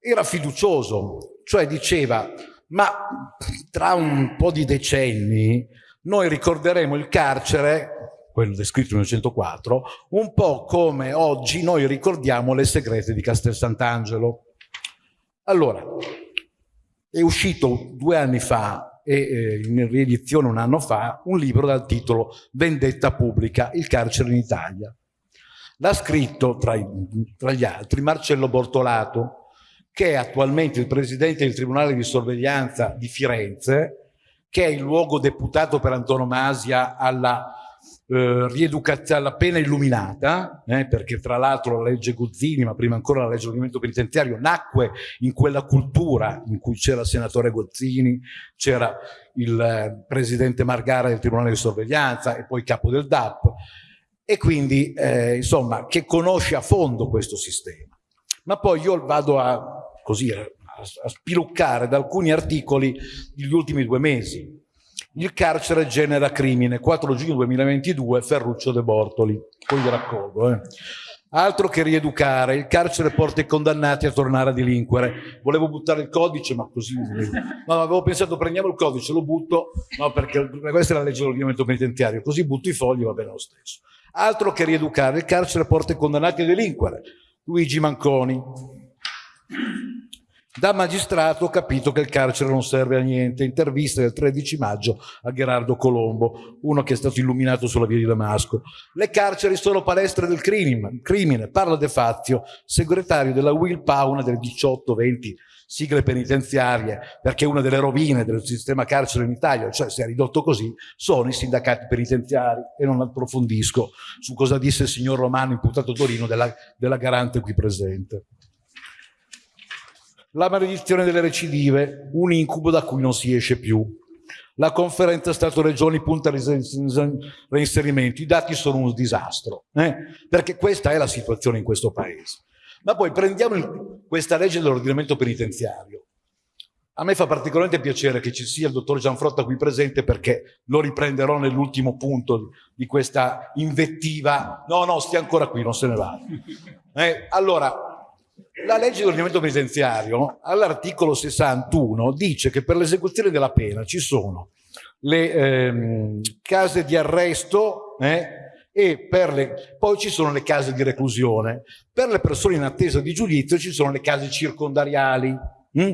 era fiducioso, cioè diceva ma tra un po' di decenni noi ricorderemo il carcere, quello descritto nel 1904, un po' come oggi noi ricordiamo le segrete di Castel Sant'Angelo. Allora, è uscito due anni fa e eh, in riedizione un anno fa un libro dal titolo Vendetta pubblica, il carcere in Italia. L'ha scritto tra, tra gli altri Marcello Bortolato, che è attualmente il presidente del Tribunale di Sorveglianza di Firenze, che è il luogo deputato per antonomasia alla eh, rieducazione, alla pena illuminata, eh, perché tra l'altro la legge Guzzini, ma prima ancora la legge dell'ordinamento penitenziario, nacque in quella cultura in cui c'era il senatore Gozzini, c'era il eh, presidente Margara del Tribunale di Sorveglianza e poi capo del DAP, e quindi eh, insomma che conosce a fondo questo sistema. Ma poi io vado a così a, a spiluccare da alcuni articoli degli ultimi due mesi. Il carcere genera crimine, 4 giugno 2022, Ferruccio De Bortoli. Poi vi raccolgo. Eh. Altro che rieducare, il carcere porta i condannati a tornare a delinquere. Volevo buttare il codice, ma così... No, avevo pensato prendiamo il codice, lo butto, no, perché questa è la legge dell'ordinamento penitenziario, così butto i fogli, va bene lo stesso. Altro che rieducare, il carcere porta i condannati a delinquere. Luigi Manconi. Da magistrato ho capito che il carcere non serve a niente. Intervista del 13 maggio a Gerardo Colombo, uno che è stato illuminato sulla via di Damasco. Le carceri sono palestre del crimine, crimine. parla De Fazio, segretario della Will Pauna del 18-20 sigle penitenziarie, perché una delle rovine del sistema carcere in Italia, cioè si è ridotto così, sono i sindacati penitenziari e non approfondisco su cosa disse il signor Romano, imputato Torino, della, della garante qui presente. La maledizione delle recidive, un incubo da cui non si esce più. La conferenza Stato-Regioni punta al reinserimento. I dati sono un disastro, eh? perché questa è la situazione in questo paese. Ma poi prendiamo il, questa legge dell'ordinamento penitenziario. A me fa particolarmente piacere che ci sia il dottor Gianfrotta qui presente perché lo riprenderò nell'ultimo punto di questa invettiva. No, no, stia ancora qui, non se ne va. Eh, allora, la legge dell'ordinamento penitenziario all'articolo 61 dice che per l'esecuzione della pena ci sono le ehm, case di arresto eh, e le, poi ci sono le case di reclusione. Per le persone in attesa di giudizio ci sono le case circondariali. Mm?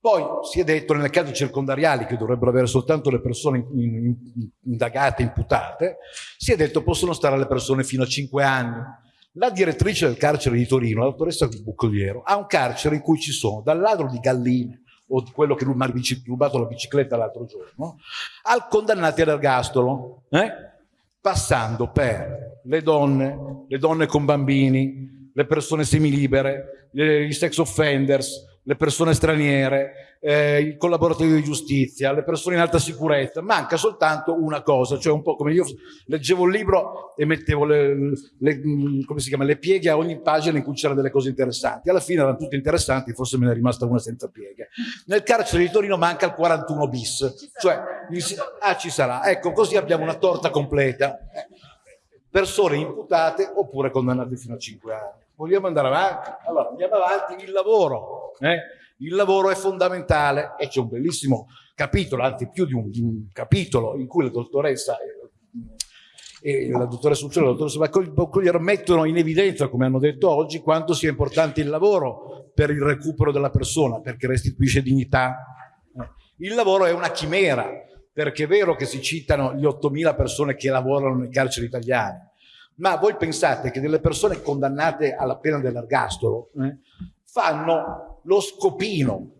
Poi si è detto nelle case circondariali, che dovrebbero avere soltanto le persone indagate, imputate, si è detto possono stare le persone fino a 5 anni. La direttrice del carcere di Torino, la dottoressa Buccoliero, ha un carcere in cui ci sono dal ladro di galline o di quello che mi ha rubato la bicicletta l'altro giorno, al condannati all'ergastolo. Eh? passando per le donne, le donne con bambini, le persone semilibere, i sex offenders, le persone straniere, eh, i collaboratori di giustizia, le persone in alta sicurezza, manca soltanto una cosa, cioè un po' come io leggevo il libro e mettevo le, le, chiama, le pieghe a ogni pagina in cui c'erano delle cose interessanti. Alla fine erano tutte interessanti, forse me ne è rimasta una senza pieghe. Nel carcere di Torino manca il 41 bis, cioè, ah ci sarà, ecco così abbiamo una torta completa. Persone imputate oppure condannate fino a 5 anni. Vogliamo andare avanti? Allora, andiamo avanti, il lavoro. Eh? Il lavoro è fondamentale e c'è un bellissimo capitolo, anzi più di un, di un capitolo in cui la dottoressa e la dottoressa Uccello e la dottoressa Boccogliero mettono in evidenza, come hanno detto oggi, quanto sia importante il lavoro per il recupero della persona, perché restituisce dignità. Il lavoro è una chimera, perché è vero che si citano gli 8.000 persone che lavorano nei carceri italiani, ma voi pensate che delle persone condannate alla pena dell'ergastolo eh, fanno lo scopino,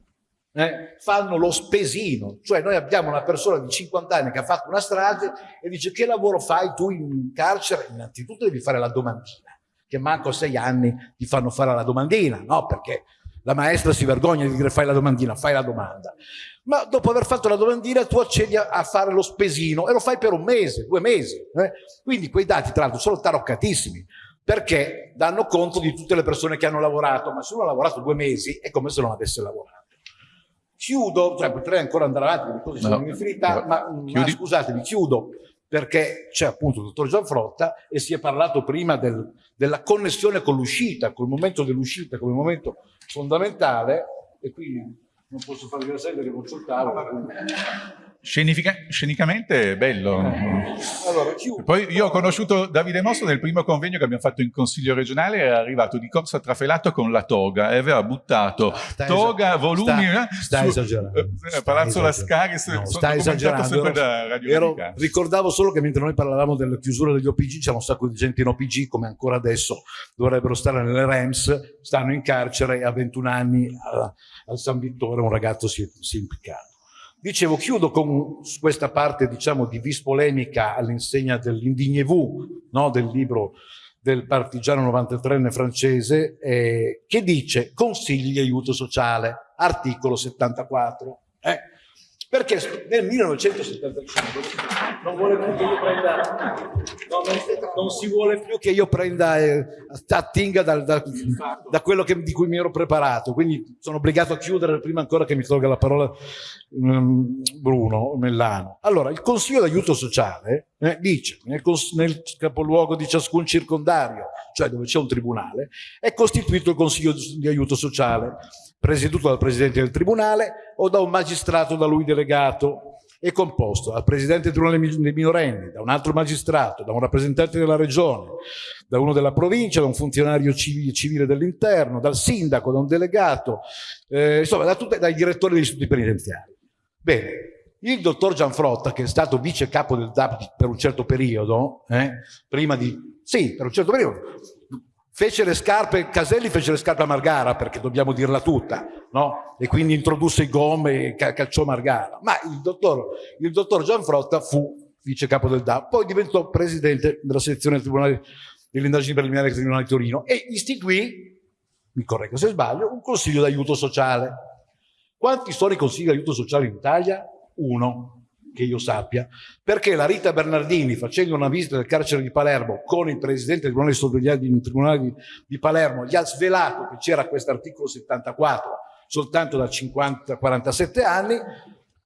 eh, fanno lo spesino, cioè noi abbiamo una persona di 50 anni che ha fatto una strage e dice che lavoro fai tu in carcere? Innanzitutto devi fare la domandina, che manco sei anni ti fanno fare la domandina, no? Perché la maestra si vergogna di dire fai la domandina, fai la domanda ma dopo aver fatto la domandina tu accedi a, fare lo spesino e lo fai per un mese, due mesi. Eh? Quindi quei dati tra l'altro sono taroccatissimi perché danno conto di tutte le persone che hanno lavorato, ma se uno ha lavorato due mesi è come se non avesse lavorato. Chiudo, cioè potrei ancora andare avanti, le cose sono infinità, ma, ma scusatemi, chiudo perché c'è appunto il dottor Gianfrotta e si è parlato prima del, della connessione con l'uscita, col momento dell'uscita come momento fondamentale e quindi non posso fare vedere perché consultavo. Scenifica, scenicamente è bello. Allora, Poi io ho conosciuto Davide Mosso nel primo convegno che abbiamo fatto in Consiglio regionale, era arrivato di corsa trafelato con la toga e aveva buttato stai toga, volumi... Sta, eh, stai su, esagerando. Eh, Palazzo Lascari, no, stai esagerando. Ero, ricordavo solo che mentre noi parlavamo della chiusura degli OPG, c'è un sacco di gente in OPG, come ancora adesso dovrebbero stare nelle REMS, stanno in carcere e a 21 anni al, al San Vittore un ragazzo si è, si è impiccato. Dicevo, chiudo con questa parte, diciamo, di vis polemica all'insegna dell'Indignez-vous, no? del libro del partigiano 93enne francese, eh, che dice consigli di aiuto sociale, articolo 74. Eh? Perché nel 1975 non, prenda, no, non, non, si vuole più che io prenda, eh, attinga da, da, da quello che, di cui mi ero preparato, quindi sono obbligato a chiudere prima ancora che mi tolga la parola um, Bruno Mellano. Allora, il Consiglio d'aiuto sociale eh, dice nel, nel capoluogo di ciascun circondario, cioè dove c'è un tribunale, è costituito il Consiglio di aiuto sociale presieduto dal presidente del tribunale o da un magistrato da lui delegato. è composto dal presidente del tribunale dei minorenni, da un altro magistrato, da un rappresentante della regione, da uno della provincia, da un funzionario civile dell'interno, dal sindaco, da un delegato, eh, insomma da tutte, dai direttori degli istituti penitenziari. Bene, il dottor Gianfrotta, che è stato vice capo del DAP per un certo periodo, eh, prima di... Sì, per un certo periodo, fece le scarpe, Caselli fece le scarpe a Margara, perché dobbiamo dirla tutta, no? E quindi introdusse i gomme e calciò Margara. Ma il dottor, il dottor Gianfrotta fu vice capo del DAP, poi diventò presidente della sezione del Tribunale delle indagini preliminari del Tribunale di Torino e istituì, mi correggo se sbaglio, un consiglio d'aiuto sociale. Quanti sono i consigli d'aiuto sociale in Italia? Uno che io sappia, perché la Rita Bernardini, facendo una visita del carcere di Palermo con il presidente del Tribunale di Sorveglianza del Tribunale di, di Palermo, gli ha svelato che c'era questo articolo 74 soltanto da 50, 47 anni,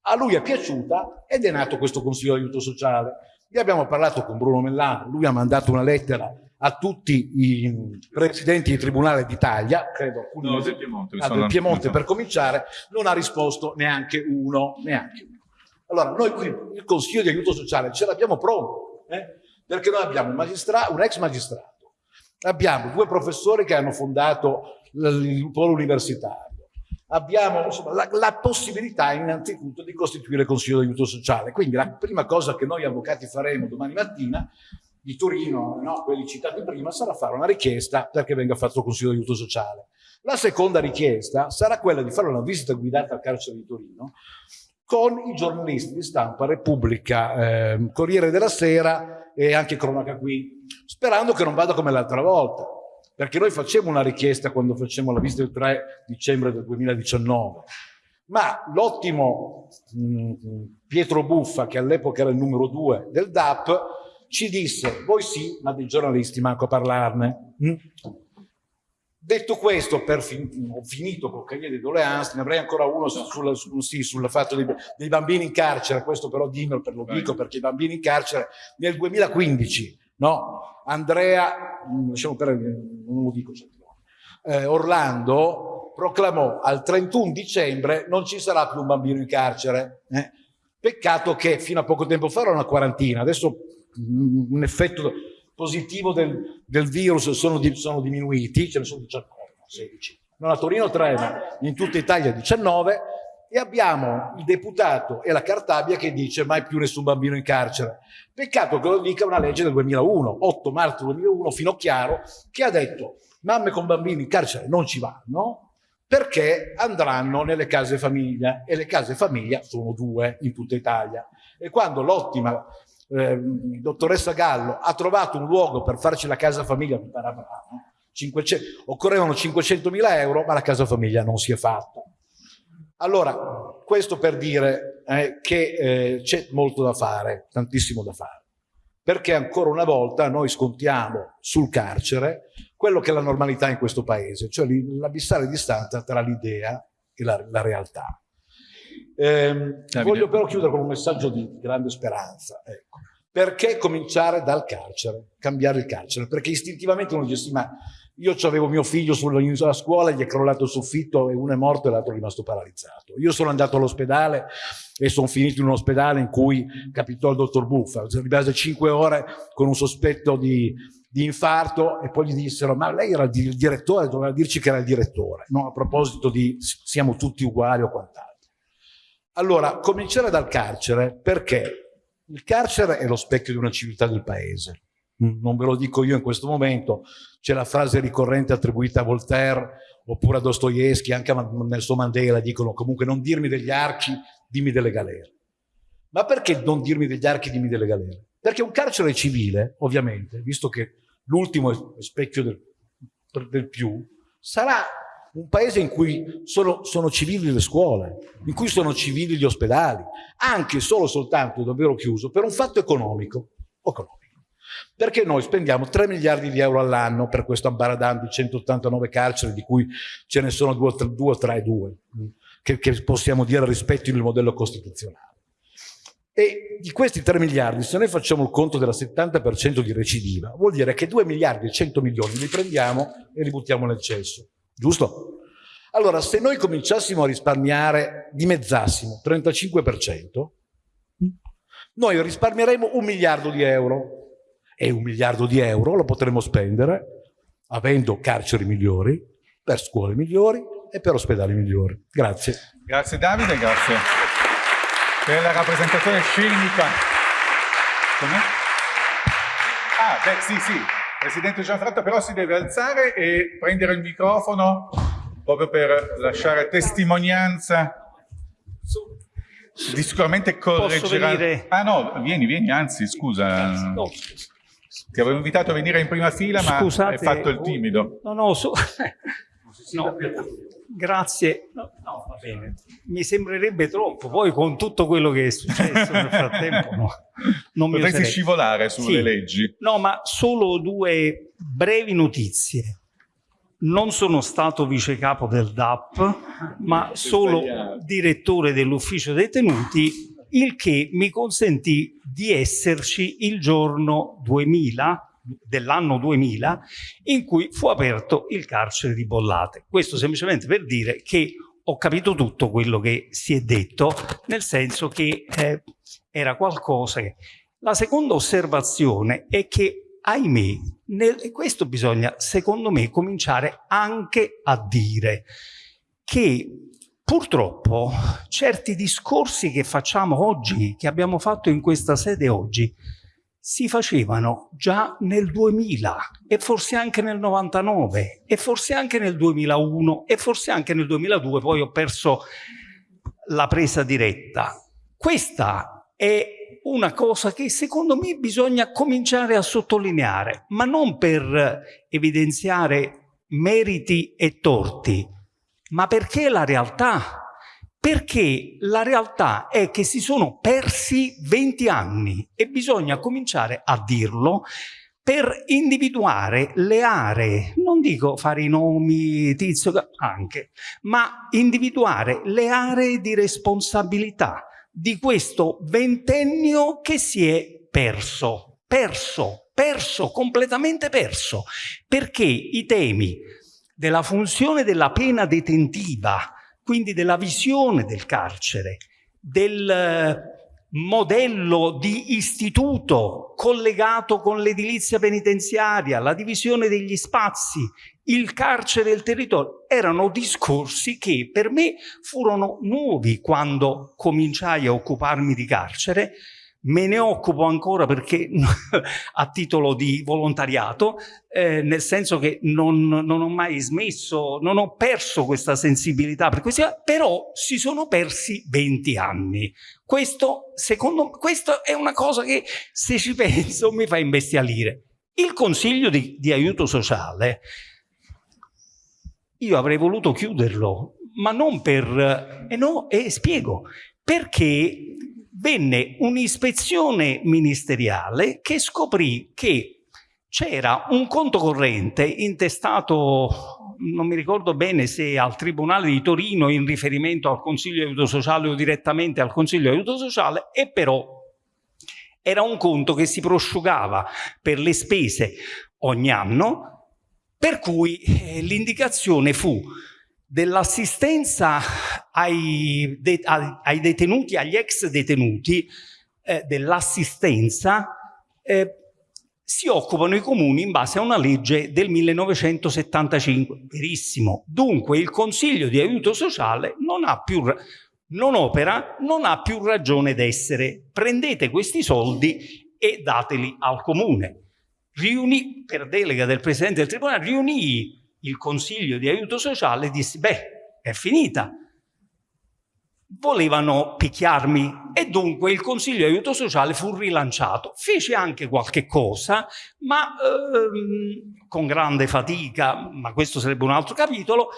a lui è piaciuta ed è nato questo Consiglio di aiuto sociale. Ne abbiamo parlato con Bruno Mellano, lui ha mandato una lettera a tutti i presidenti di tribunale d'Italia, credo alcuni no, del Piemonte, ah, del Piemonte per cominciare, non ha risposto neanche uno, neanche uno. Allora, noi qui il Consiglio di aiuto sociale ce l'abbiamo pronto, eh? perché noi abbiamo un, un, ex magistrato, abbiamo due professori che hanno fondato il polo universitario, abbiamo insomma, la, la, possibilità innanzitutto di costituire il Consiglio di aiuto sociale. Quindi la prima cosa che noi avvocati faremo domani mattina di Torino, no, quelli citati prima, sarà fare una richiesta perché venga fatto il Consiglio di aiuto sociale. La seconda richiesta sarà quella di fare una visita guidata al carcere di Torino con i giornalisti di stampa Repubblica, eh, Corriere della Sera e anche Cronaca Qui, sperando che non vada come l'altra volta, perché noi facciamo una richiesta quando facciamo la visita il 3 dicembre del 2019, ma l'ottimo mm, Pietro Buffa, che all'epoca era il numero 2 del DAP, ci disse, voi sì, ma dei giornalisti manco a parlarne. Mm? Detto questo, per fin ho finito con Cahiers de Doléances, ne avrei ancora uno sul, sul, sì, sul fatto dei, dei, bambini in carcere, questo però dimmelo per lo dico perché i bambini in carcere nel 2015, no? Andrea, mm, lasciamo perdere, non lo dico certo, eh, Orlando proclamò al 31 dicembre non ci sarà più un bambino in carcere. Eh? Peccato che fino a poco tempo fa era una quarantina, adesso mm, un effetto positivo del, del virus sono, di, sono, diminuiti, ce ne sono 19, 16. Non a Torino 3, ma in tutta Italia 19. E abbiamo il deputato e la Cartabia che dice mai più nessun bambino in carcere. Peccato che lo dica una legge del 2001, 8 marzo 2001, Finocchiaro, che ha detto mamme con bambini in carcere non ci vanno perché andranno nelle case famiglia e le case famiglia sono due in tutta Italia. E quando l'ottima eh, dottoressa Gallo ha trovato un luogo per farci la casa famiglia, 500, occorrevano 500 mila euro, ma la casa famiglia non si è fatta. Allora, questo per dire eh, che eh, c'è molto da fare, tantissimo da fare, perché ancora una volta noi scontiamo sul carcere quello che è la normalità in questo paese, cioè l'abissale distanza tra l'idea e la, la realtà. Eh, voglio però chiudere con un messaggio di grande speranza. Ecco. Perché cominciare dal carcere, cambiare il carcere? Perché istintivamente uno dice sì, ma io avevo mio figlio sulla scuola, gli è crollato il soffitto e uno è morto e l'altro è rimasto paralizzato. Io sono andato all'ospedale e sono finito in un ospedale in cui capitò il dottor Buffa, rimase cinque ore con un sospetto di, di infarto e poi gli dissero ma lei era il direttore, doveva dirci che era il direttore, no? a proposito di siamo tutti uguali o quant'altro. Allora, cominciare dal carcere perché il carcere è lo specchio di una civiltà del paese. Non ve lo dico io in questo momento, c'è la frase ricorrente attribuita a Voltaire oppure a Dostoevsky, anche a Nelson Mandela, dicono comunque non dirmi degli archi, dimmi delle galere. Ma perché non dirmi degli archi, dimmi delle galere? Perché un carcere civile, ovviamente, visto che l'ultimo è specchio del, del più, sarà un paese in cui sono, sono, civili le scuole, in cui sono civili gli ospedali, anche solo soltanto, davvero chiuso, per un fatto economico. economico. Perché noi spendiamo 3 miliardi di euro all'anno per questo ambaradan di 189 carceri, di cui ce ne sono 2 o 3, 2, che, che possiamo dire rispettino il modello costituzionale. E di questi 3 miliardi, se noi facciamo il conto della 70% di recidiva, vuol dire che 2 miliardi e 100 milioni li prendiamo e li buttiamo nel cesso. Giusto? Allora, se noi cominciassimo a risparmiare, dimezzassimo, 35%, Noi risparmieremo un miliardo di euro e un miliardo di euro lo potremo spendere avendo carceri migliori, per scuole migliori e per ospedali migliori. Grazie. Grazie Davide, grazie per la rappresentazione scenica. Come? Ah, beh, sì, sì. Presidente Gianfranco però si deve alzare e prendere il microfono proprio per lasciare testimonianza. Di sicuramente correggerà... Ah no, vieni, vieni, anzi, scusa. Ti avevo invitato a venire in prima fila, ma Scusate, hai fatto il timido. No, no, so... <laughs> no grazie. No, no, va bene. Mi sembrerebbe troppo, poi con tutto quello che è successo nel frattempo, no. Non mi Potresti oserei. scivolare sulle Sì. leggi. No, ma solo due brevi notizie. Non sono stato vice capo del DAP, ma solo direttore dell'ufficio detenuti, il che mi consentì di esserci il giorno 2000 dell'anno 2000 in cui fu aperto il carcere di Bollate. Questo semplicemente per dire che ho capito tutto quello che si è detto, nel senso che eh, era qualcosa che... La seconda osservazione è che ahimè, nel- e questo bisogna, secondo me, cominciare anche a dire che purtroppo certi discorsi che facciamo oggi, che abbiamo fatto in questa sede oggi, si facevano già nel 2000 e forse anche nel 99 e forse anche nel 2001 e forse anche nel 2002, poi ho perso la presa diretta. Questa è una cosa che secondo me bisogna cominciare a sottolineare, ma non per evidenziare meriti e torti, ma perché la realtà. Perché la realtà è che si sono persi 20 anni e bisogna cominciare a dirlo per individuare le aree, non dico fare i nomi, tizio, anche, ma individuare le aree di responsabilità di questo ventennio che si è perso, perso, perso, completamente perso, perché i temi della funzione della pena detentiva, quindi della visione del carcere, del eh, modello di istituto collegato con l'edilizia penitenziaria, la divisione degli spazi, il carcere e il territorio, erano discorsi che per me furono nuovi quando cominciai a occuparmi di carcere, me ne occupo ancora perché <laughs> a titolo di volontariato, eh, nel senso che non, non ho mai smesso, non ho perso questa sensibilità per questi, però si sono persi 20 anni. Questo, secondo me, questo è una cosa che se ci penso mi fa imbestialire. Il consiglio di, di aiuto sociale, io avrei voluto chiuderlo, ma non per... E no, e spiego, perché venne un'ispezione ministeriale che scoprì che c'era un conto corrente intestato, non mi ricordo bene se al Tribunale di Torino in riferimento al Consiglio aiuto sociale o direttamente al Consiglio aiuto sociale, e però era un conto che si prosciugava per le spese ogni anno, per cui eh, l'indicazione fu dell'assistenza ai, de ai, detenuti, agli ex detenuti, eh, dell'assistenza, eh, si occupano i comuni in base a una legge del 1975. Verissimo. Dunque il Consiglio di aiuto sociale non ha più non opera, non ha più ragione d'essere. Prendete questi soldi e dateli al comune. Riunì, per delega del Presidente del Tribunale, riunì il Consiglio di aiuto sociale e dissi, beh, è finita. Volevano picchiarmi e dunque il Consiglio di aiuto sociale fu rilanciato. Fece anche qualche cosa, ma ehm, con grande fatica, ma questo sarebbe un altro capitolo,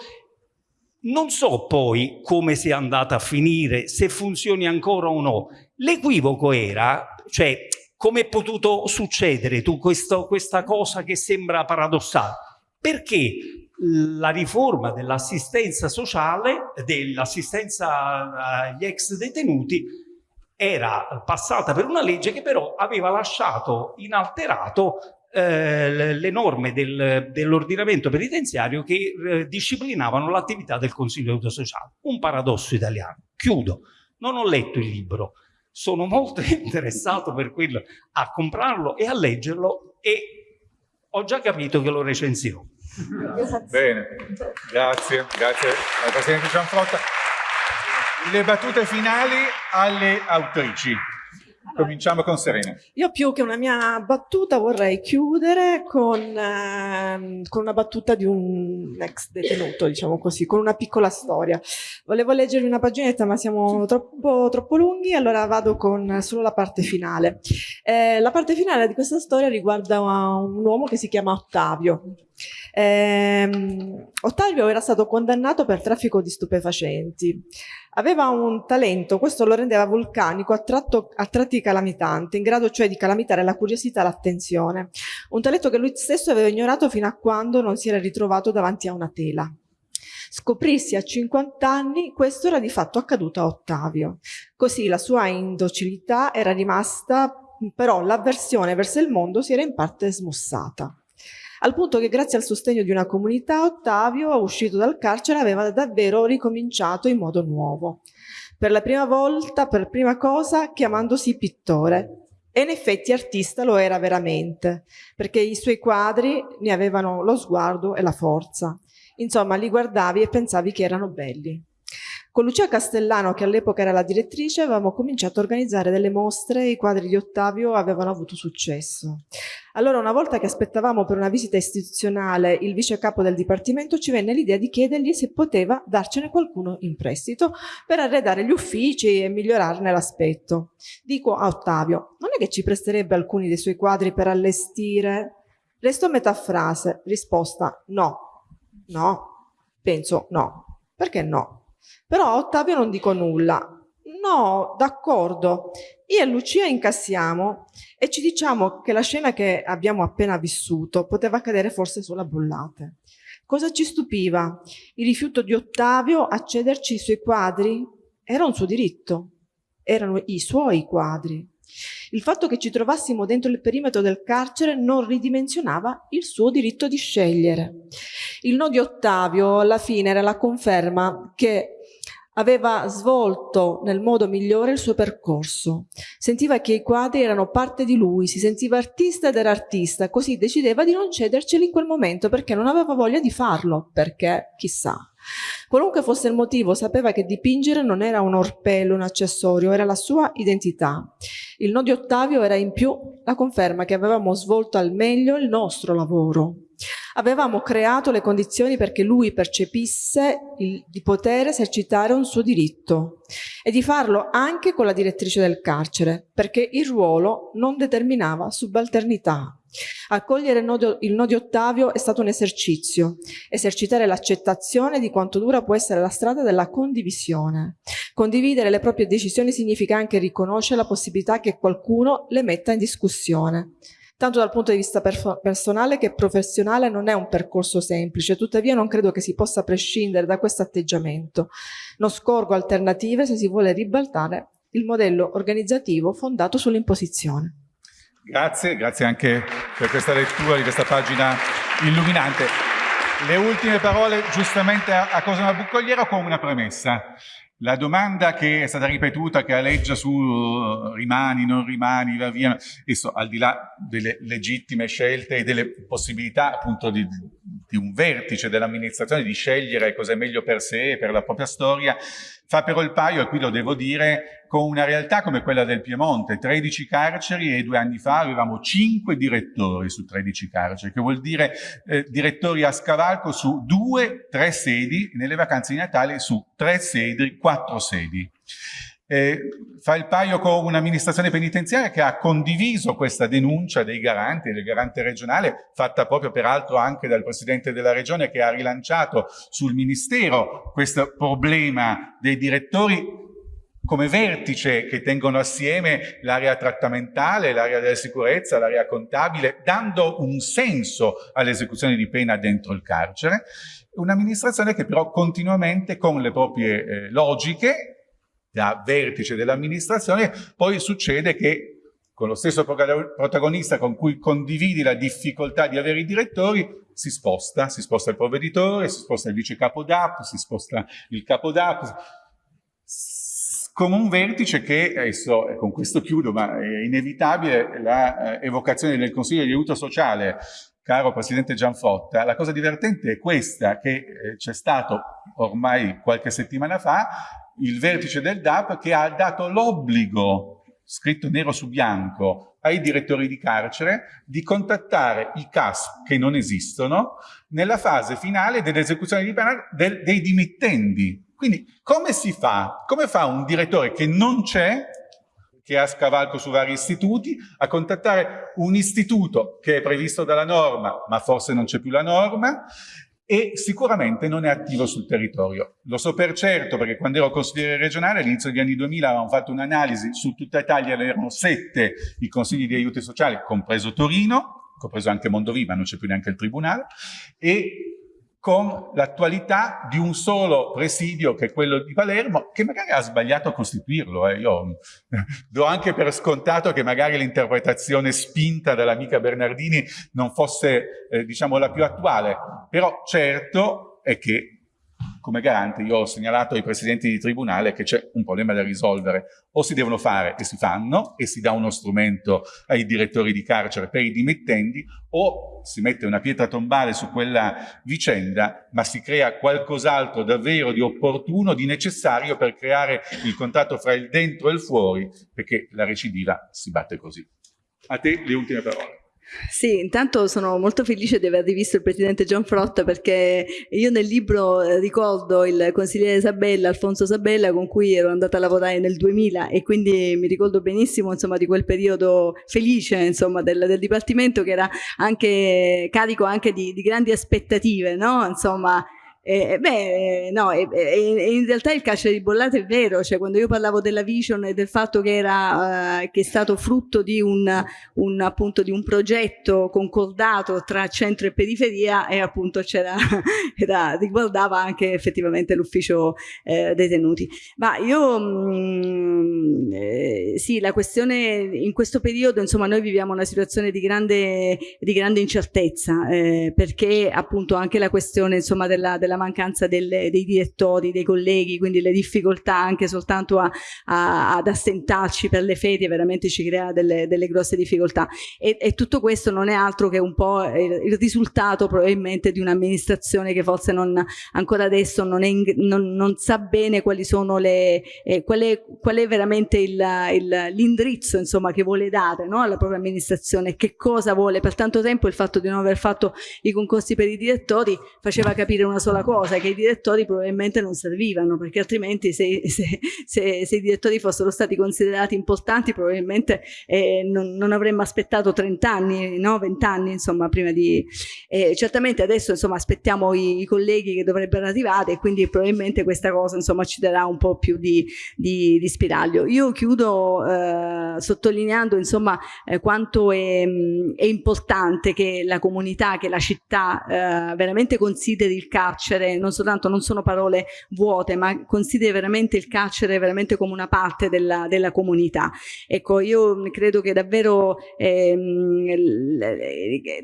non so poi come sia andata a finire, se funzioni ancora o no. L'equivoco era, cioè, come è potuto succedere tu questo, questa cosa che sembra paradossale? Perché la riforma dell'assistenza sociale, dell'assistenza agli ex detenuti, era passata per una legge che però aveva lasciato inalterato eh, le norme del, dell'ordinamento penitenziario che eh, disciplinavano l'attività del Consiglio di aiuto sociale. Un paradosso italiano. Chiudo. Non ho letto il libro. sono molto <laughs> interessato per quello a comprarlo e a leggerlo e ho già capito che lo recensirò. Bene, grazie, grazie al Presidente Gianfrotta. Le battute finali alle autrici. Cominciamo con Serena. Io più che una mia battuta vorrei chiudere con, eh, con, una battuta di un ex detenuto, diciamo così, con una piccola storia. Volevo leggervi una paginetta ma siamo troppo, troppo lunghi, allora vado con solo la parte finale. Eh, la parte finale di questa storia riguarda un uomo che si chiama Ottavio. Eh, Ottavio era stato condannato per traffico di stupefacenti. Aveva un talento, questo lo rendeva vulcanico, attratto, a tratti calamitante, in grado cioè di calamitare la curiosità e l'attenzione. Un talento che lui stesso aveva ignorato fino a quando non si era ritrovato davanti a una tela. Scoprirsi a 50 anni, questo era di fatto accaduto a Ottavio. Così la sua indocilità era rimasta, però l'avversione verso il mondo si era in parte smussata al punto che grazie al sostegno di una comunità Ottavio, uscito dal carcere, aveva davvero ricominciato in modo nuovo. Per la prima volta, per prima cosa, chiamandosi pittore. E in effetti artista lo era veramente, perché i suoi quadri ne avevano lo sguardo e la forza. Insomma, li guardavi e pensavi che erano belli. Con Lucia Castellano, che all'epoca era la direttrice, avevamo cominciato a organizzare delle mostre e i quadri di Ottavio avevano avuto successo. Allora, una volta che aspettavamo per una visita istituzionale il vice capo del dipartimento, ci venne l'idea di chiedergli se poteva darcene qualcuno in prestito per arredare gli uffici e migliorarne l'aspetto. Dico a Ottavio, non è che ci presterebbe alcuni dei suoi quadri per allestire? Resto metà frase, risposta no, no, penso no, perché no? Però Ottavio non dico nulla. No, d'accordo. Io e Lucia incassiamo e ci diciamo che la scena che abbiamo appena vissuto poteva accadere forse solo a bollate. Cosa ci stupiva? Il rifiuto di Ottavio a cederci i suoi quadri? Era un suo diritto. Erano i suoi quadri. Il fatto che ci trovassimo dentro il perimetro del carcere non ridimensionava il suo diritto di scegliere. Il no di Ottavio alla fine era la conferma che aveva svolto nel modo migliore il suo percorso. Sentiva che i quadri erano parte di lui, si sentiva artista ed era artista, così decideva di non cederceli in quel momento perché non aveva voglia di farlo, perché chissà. Qualunque fosse il motivo, sapeva che dipingere non era un orpello, un accessorio, era la sua identità. Il no di Ottavio era in più la conferma che avevamo svolto al meglio il nostro lavoro. Avevamo creato le condizioni perché lui percepisse il, di poter esercitare un suo diritto e di farlo anche con la direttrice del carcere, perché il ruolo non determinava subalternità. Accogliere il no, il no di Ottavio è stato un esercizio, esercitare l'accettazione di quanto dura può essere la strada della condivisione. Condividere le proprie decisioni significa anche riconoscere la possibilità che qualcuno le metta in discussione. Tanto dal punto di vista personale che professionale non è un percorso semplice, tuttavia non credo che si possa prescindere da questo atteggiamento. Non scorgo alternative se si vuole ribaltare il modello organizzativo fondato sull'imposizione. Grazie, grazie anche per questa lettura di questa pagina illuminante. Le ultime parole giustamente a, a Cosima Buccogliero con una premessa. La domanda che è stata ripetuta, che aleggia su uh, rimani, non rimani, va via, adesso al di là delle legittime scelte e delle possibilità appunto di, di un vertice dell'amministrazione di scegliere cosa è meglio per sé e per la propria storia, fa però il paio, e qui lo devo dire, con una realtà come quella del Piemonte, 13 carceri e due anni fa avevamo 5 direttori su 13 carceri, che vuol dire eh, direttori a scavalco su 2-3 sedi, nelle vacanze di Natale su 3 sedi, 4 sedi. Eh, fa il paio con un'amministrazione penitenziaria che ha condiviso questa denuncia dei garanti, del garante regionale, fatta proprio peraltro anche dal Presidente della Regione che ha rilanciato sul Ministero questo problema dei direttori come vertice che tengono assieme l'area trattamentale, l'area della sicurezza, l'area contabile, dando un senso all'esecuzione di pena dentro il carcere. Un'amministrazione che però continuamente con le proprie eh, logiche da vertice dell'amministrazione, poi succede che con lo stesso protagonista con cui condividi la difficoltà di avere i direttori, si sposta, si sposta il provveditore, si sposta il vice capo DAP, si sposta il capo DAP, come un vertice che, adesso con questo chiudo, ma è inevitabile, la eh, del Consiglio di aiuto sociale, caro Presidente Gianfotta, la cosa divertente è questa, che eh, c'è stato ormai qualche settimana fa il vertice del DAP che ha dato l'obbligo, scritto nero su bianco, ai direttori di carcere di contattare i CAS che non esistono nella fase finale dell'esecuzione di pena dei dimittendi quindi come si fa? Come fa un direttore che non c'è, che ha scavalco su vari istituti, a contattare un istituto che è previsto dalla norma, ma forse non c'è più la norma, e sicuramente non è attivo sul territorio. Lo so per certo perché quando ero consigliere regionale all'inizio degli anni 2000 avevamo fatto un'analisi su tutta Italia, erano sette i consigli di aiuti sociali, compreso Torino, compreso anche Mondovì, ma non c'è più neanche il tribunale, e con l'attualità di un solo presidio che è quello di Palermo, che magari ha sbagliato a costituirlo. Eh. Io <laughs> do anche per scontato che magari l'interpretazione spinta dall'amica Bernardini non fosse, eh, diciamo, la più attuale, però certo è che come garante io ho segnalato ai presidenti di tribunale che c'è un problema da risolvere. O si devono fare e si fanno e si dà uno strumento ai direttori di carcere per i dimittenti o si mette una pietra tombale su quella vicenda ma si crea qualcos'altro davvero di opportuno, di necessario per creare il contatto fra il dentro e il fuori perché la recidiva si batte così. A te le ultime parole. Sì, intanto sono molto felice di aver rivisto il presidente John Frotta perché io nel libro eh, ricordo il consigliere Sabella, Alfonso Sabella, con cui ero andata a lavorare nel 2000 e quindi mi ricordo benissimo insomma, di quel periodo felice insomma, del, del, Dipartimento che era anche carico anche di, di grandi aspettative, no? insomma, eh, beh, no, eh, eh, in realtà il carcere di Bollate è vero, cioè quando io parlavo della vision e del fatto che, era, eh, che è stato frutto di un, un, appunto, di un progetto concordato tra centro e periferia e appunto c'era, <laughs> riguardava anche effettivamente l'ufficio eh, detenuti. Ma io, mh, mm, eh, sì, la questione in questo periodo, insomma, noi viviamo una situazione di grande, di grande incertezza eh, perché appunto anche la questione insomma della, della mancanza delle, dei direttori, dei colleghi, quindi le difficoltà anche soltanto a, a, ad assentarci per le ferie veramente ci crea delle, delle grosse difficoltà. E, e, tutto questo non è altro che un po' il, il risultato probabilmente di un'amministrazione che forse non, ancora adesso non, in, non, non, sa bene quali sono le, eh, qual, è, qual, è, veramente l'indirizzo insomma che vuole dare no, alla propria amministrazione, che cosa vuole, per tanto tempo il fatto di non aver fatto i concorsi per i direttori faceva capire una sola cosa che i direttori probabilmente non servivano perché altrimenti se, se, se, se i direttori fossero stati considerati importanti probabilmente eh, non, non, avremmo aspettato 30 anni, no? 20 anni insomma prima di... Eh, certamente adesso insomma aspettiamo i, i, colleghi che dovrebbero arrivare e quindi probabilmente questa cosa insomma ci darà un po' più di, di, di spiraglio. Io chiudo eh, sottolineando insomma eh, quanto è, è, importante che la comunità, che la città eh, veramente consideri il carcere carcere non soltanto non sono parole vuote, ma consideri veramente il carcere veramente come una parte della, della comunità. Ecco, io credo che davvero, ehm,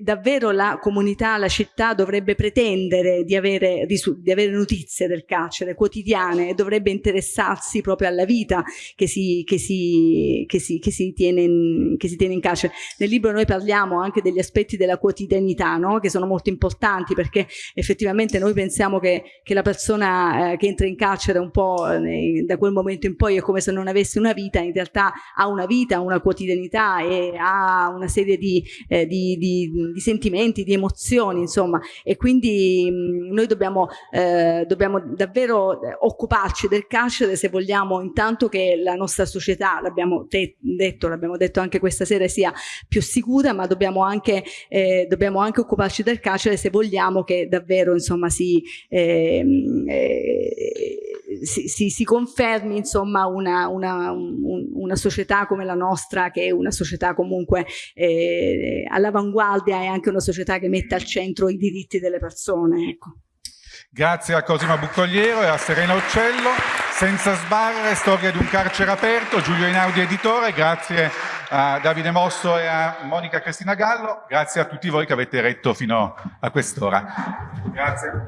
davvero la comunità, la città dovrebbe pretendere di avere, di avere notizie del carcere quotidiane e dovrebbe interessarsi proprio alla vita che si, che si, che si, che si, tiene, in, che si tiene in carcere. Nel libro noi parliamo anche degli aspetti della quotidianità, no? che sono molto importanti perché effettivamente noi pensiamo pensiamo che, che la persona eh, che entra in carcere un po' eh, da quel momento in poi è come se non avesse una vita, in realtà ha una vita, una quotidianità e ha una serie di, eh, di, di, di sentimenti, di emozioni, insomma, e quindi mh, mm, noi dobbiamo, eh, dobbiamo davvero occuparci del carcere se vogliamo intanto che la nostra società, l'abbiamo detto, l'abbiamo detto anche questa sera, sia più sicura, ma dobbiamo anche, eh, dobbiamo anche occuparci del carcere se vogliamo che davvero insomma si, eh, si, si, si, confermi insomma una, una, un, una, società come la nostra che è una società comunque eh, all'avanguardia e anche una società che mette al centro i diritti delle persone. Ecco. Grazie a Cosima Buccogliero e a Serena Uccello. Senza sbarre, storia di un carcere aperto, Giulio Inaudi editore, grazie a Davide Mosso e a Monica Cristina Gallo, grazie a tutti voi che avete retto fino a quest'ora. Grazie.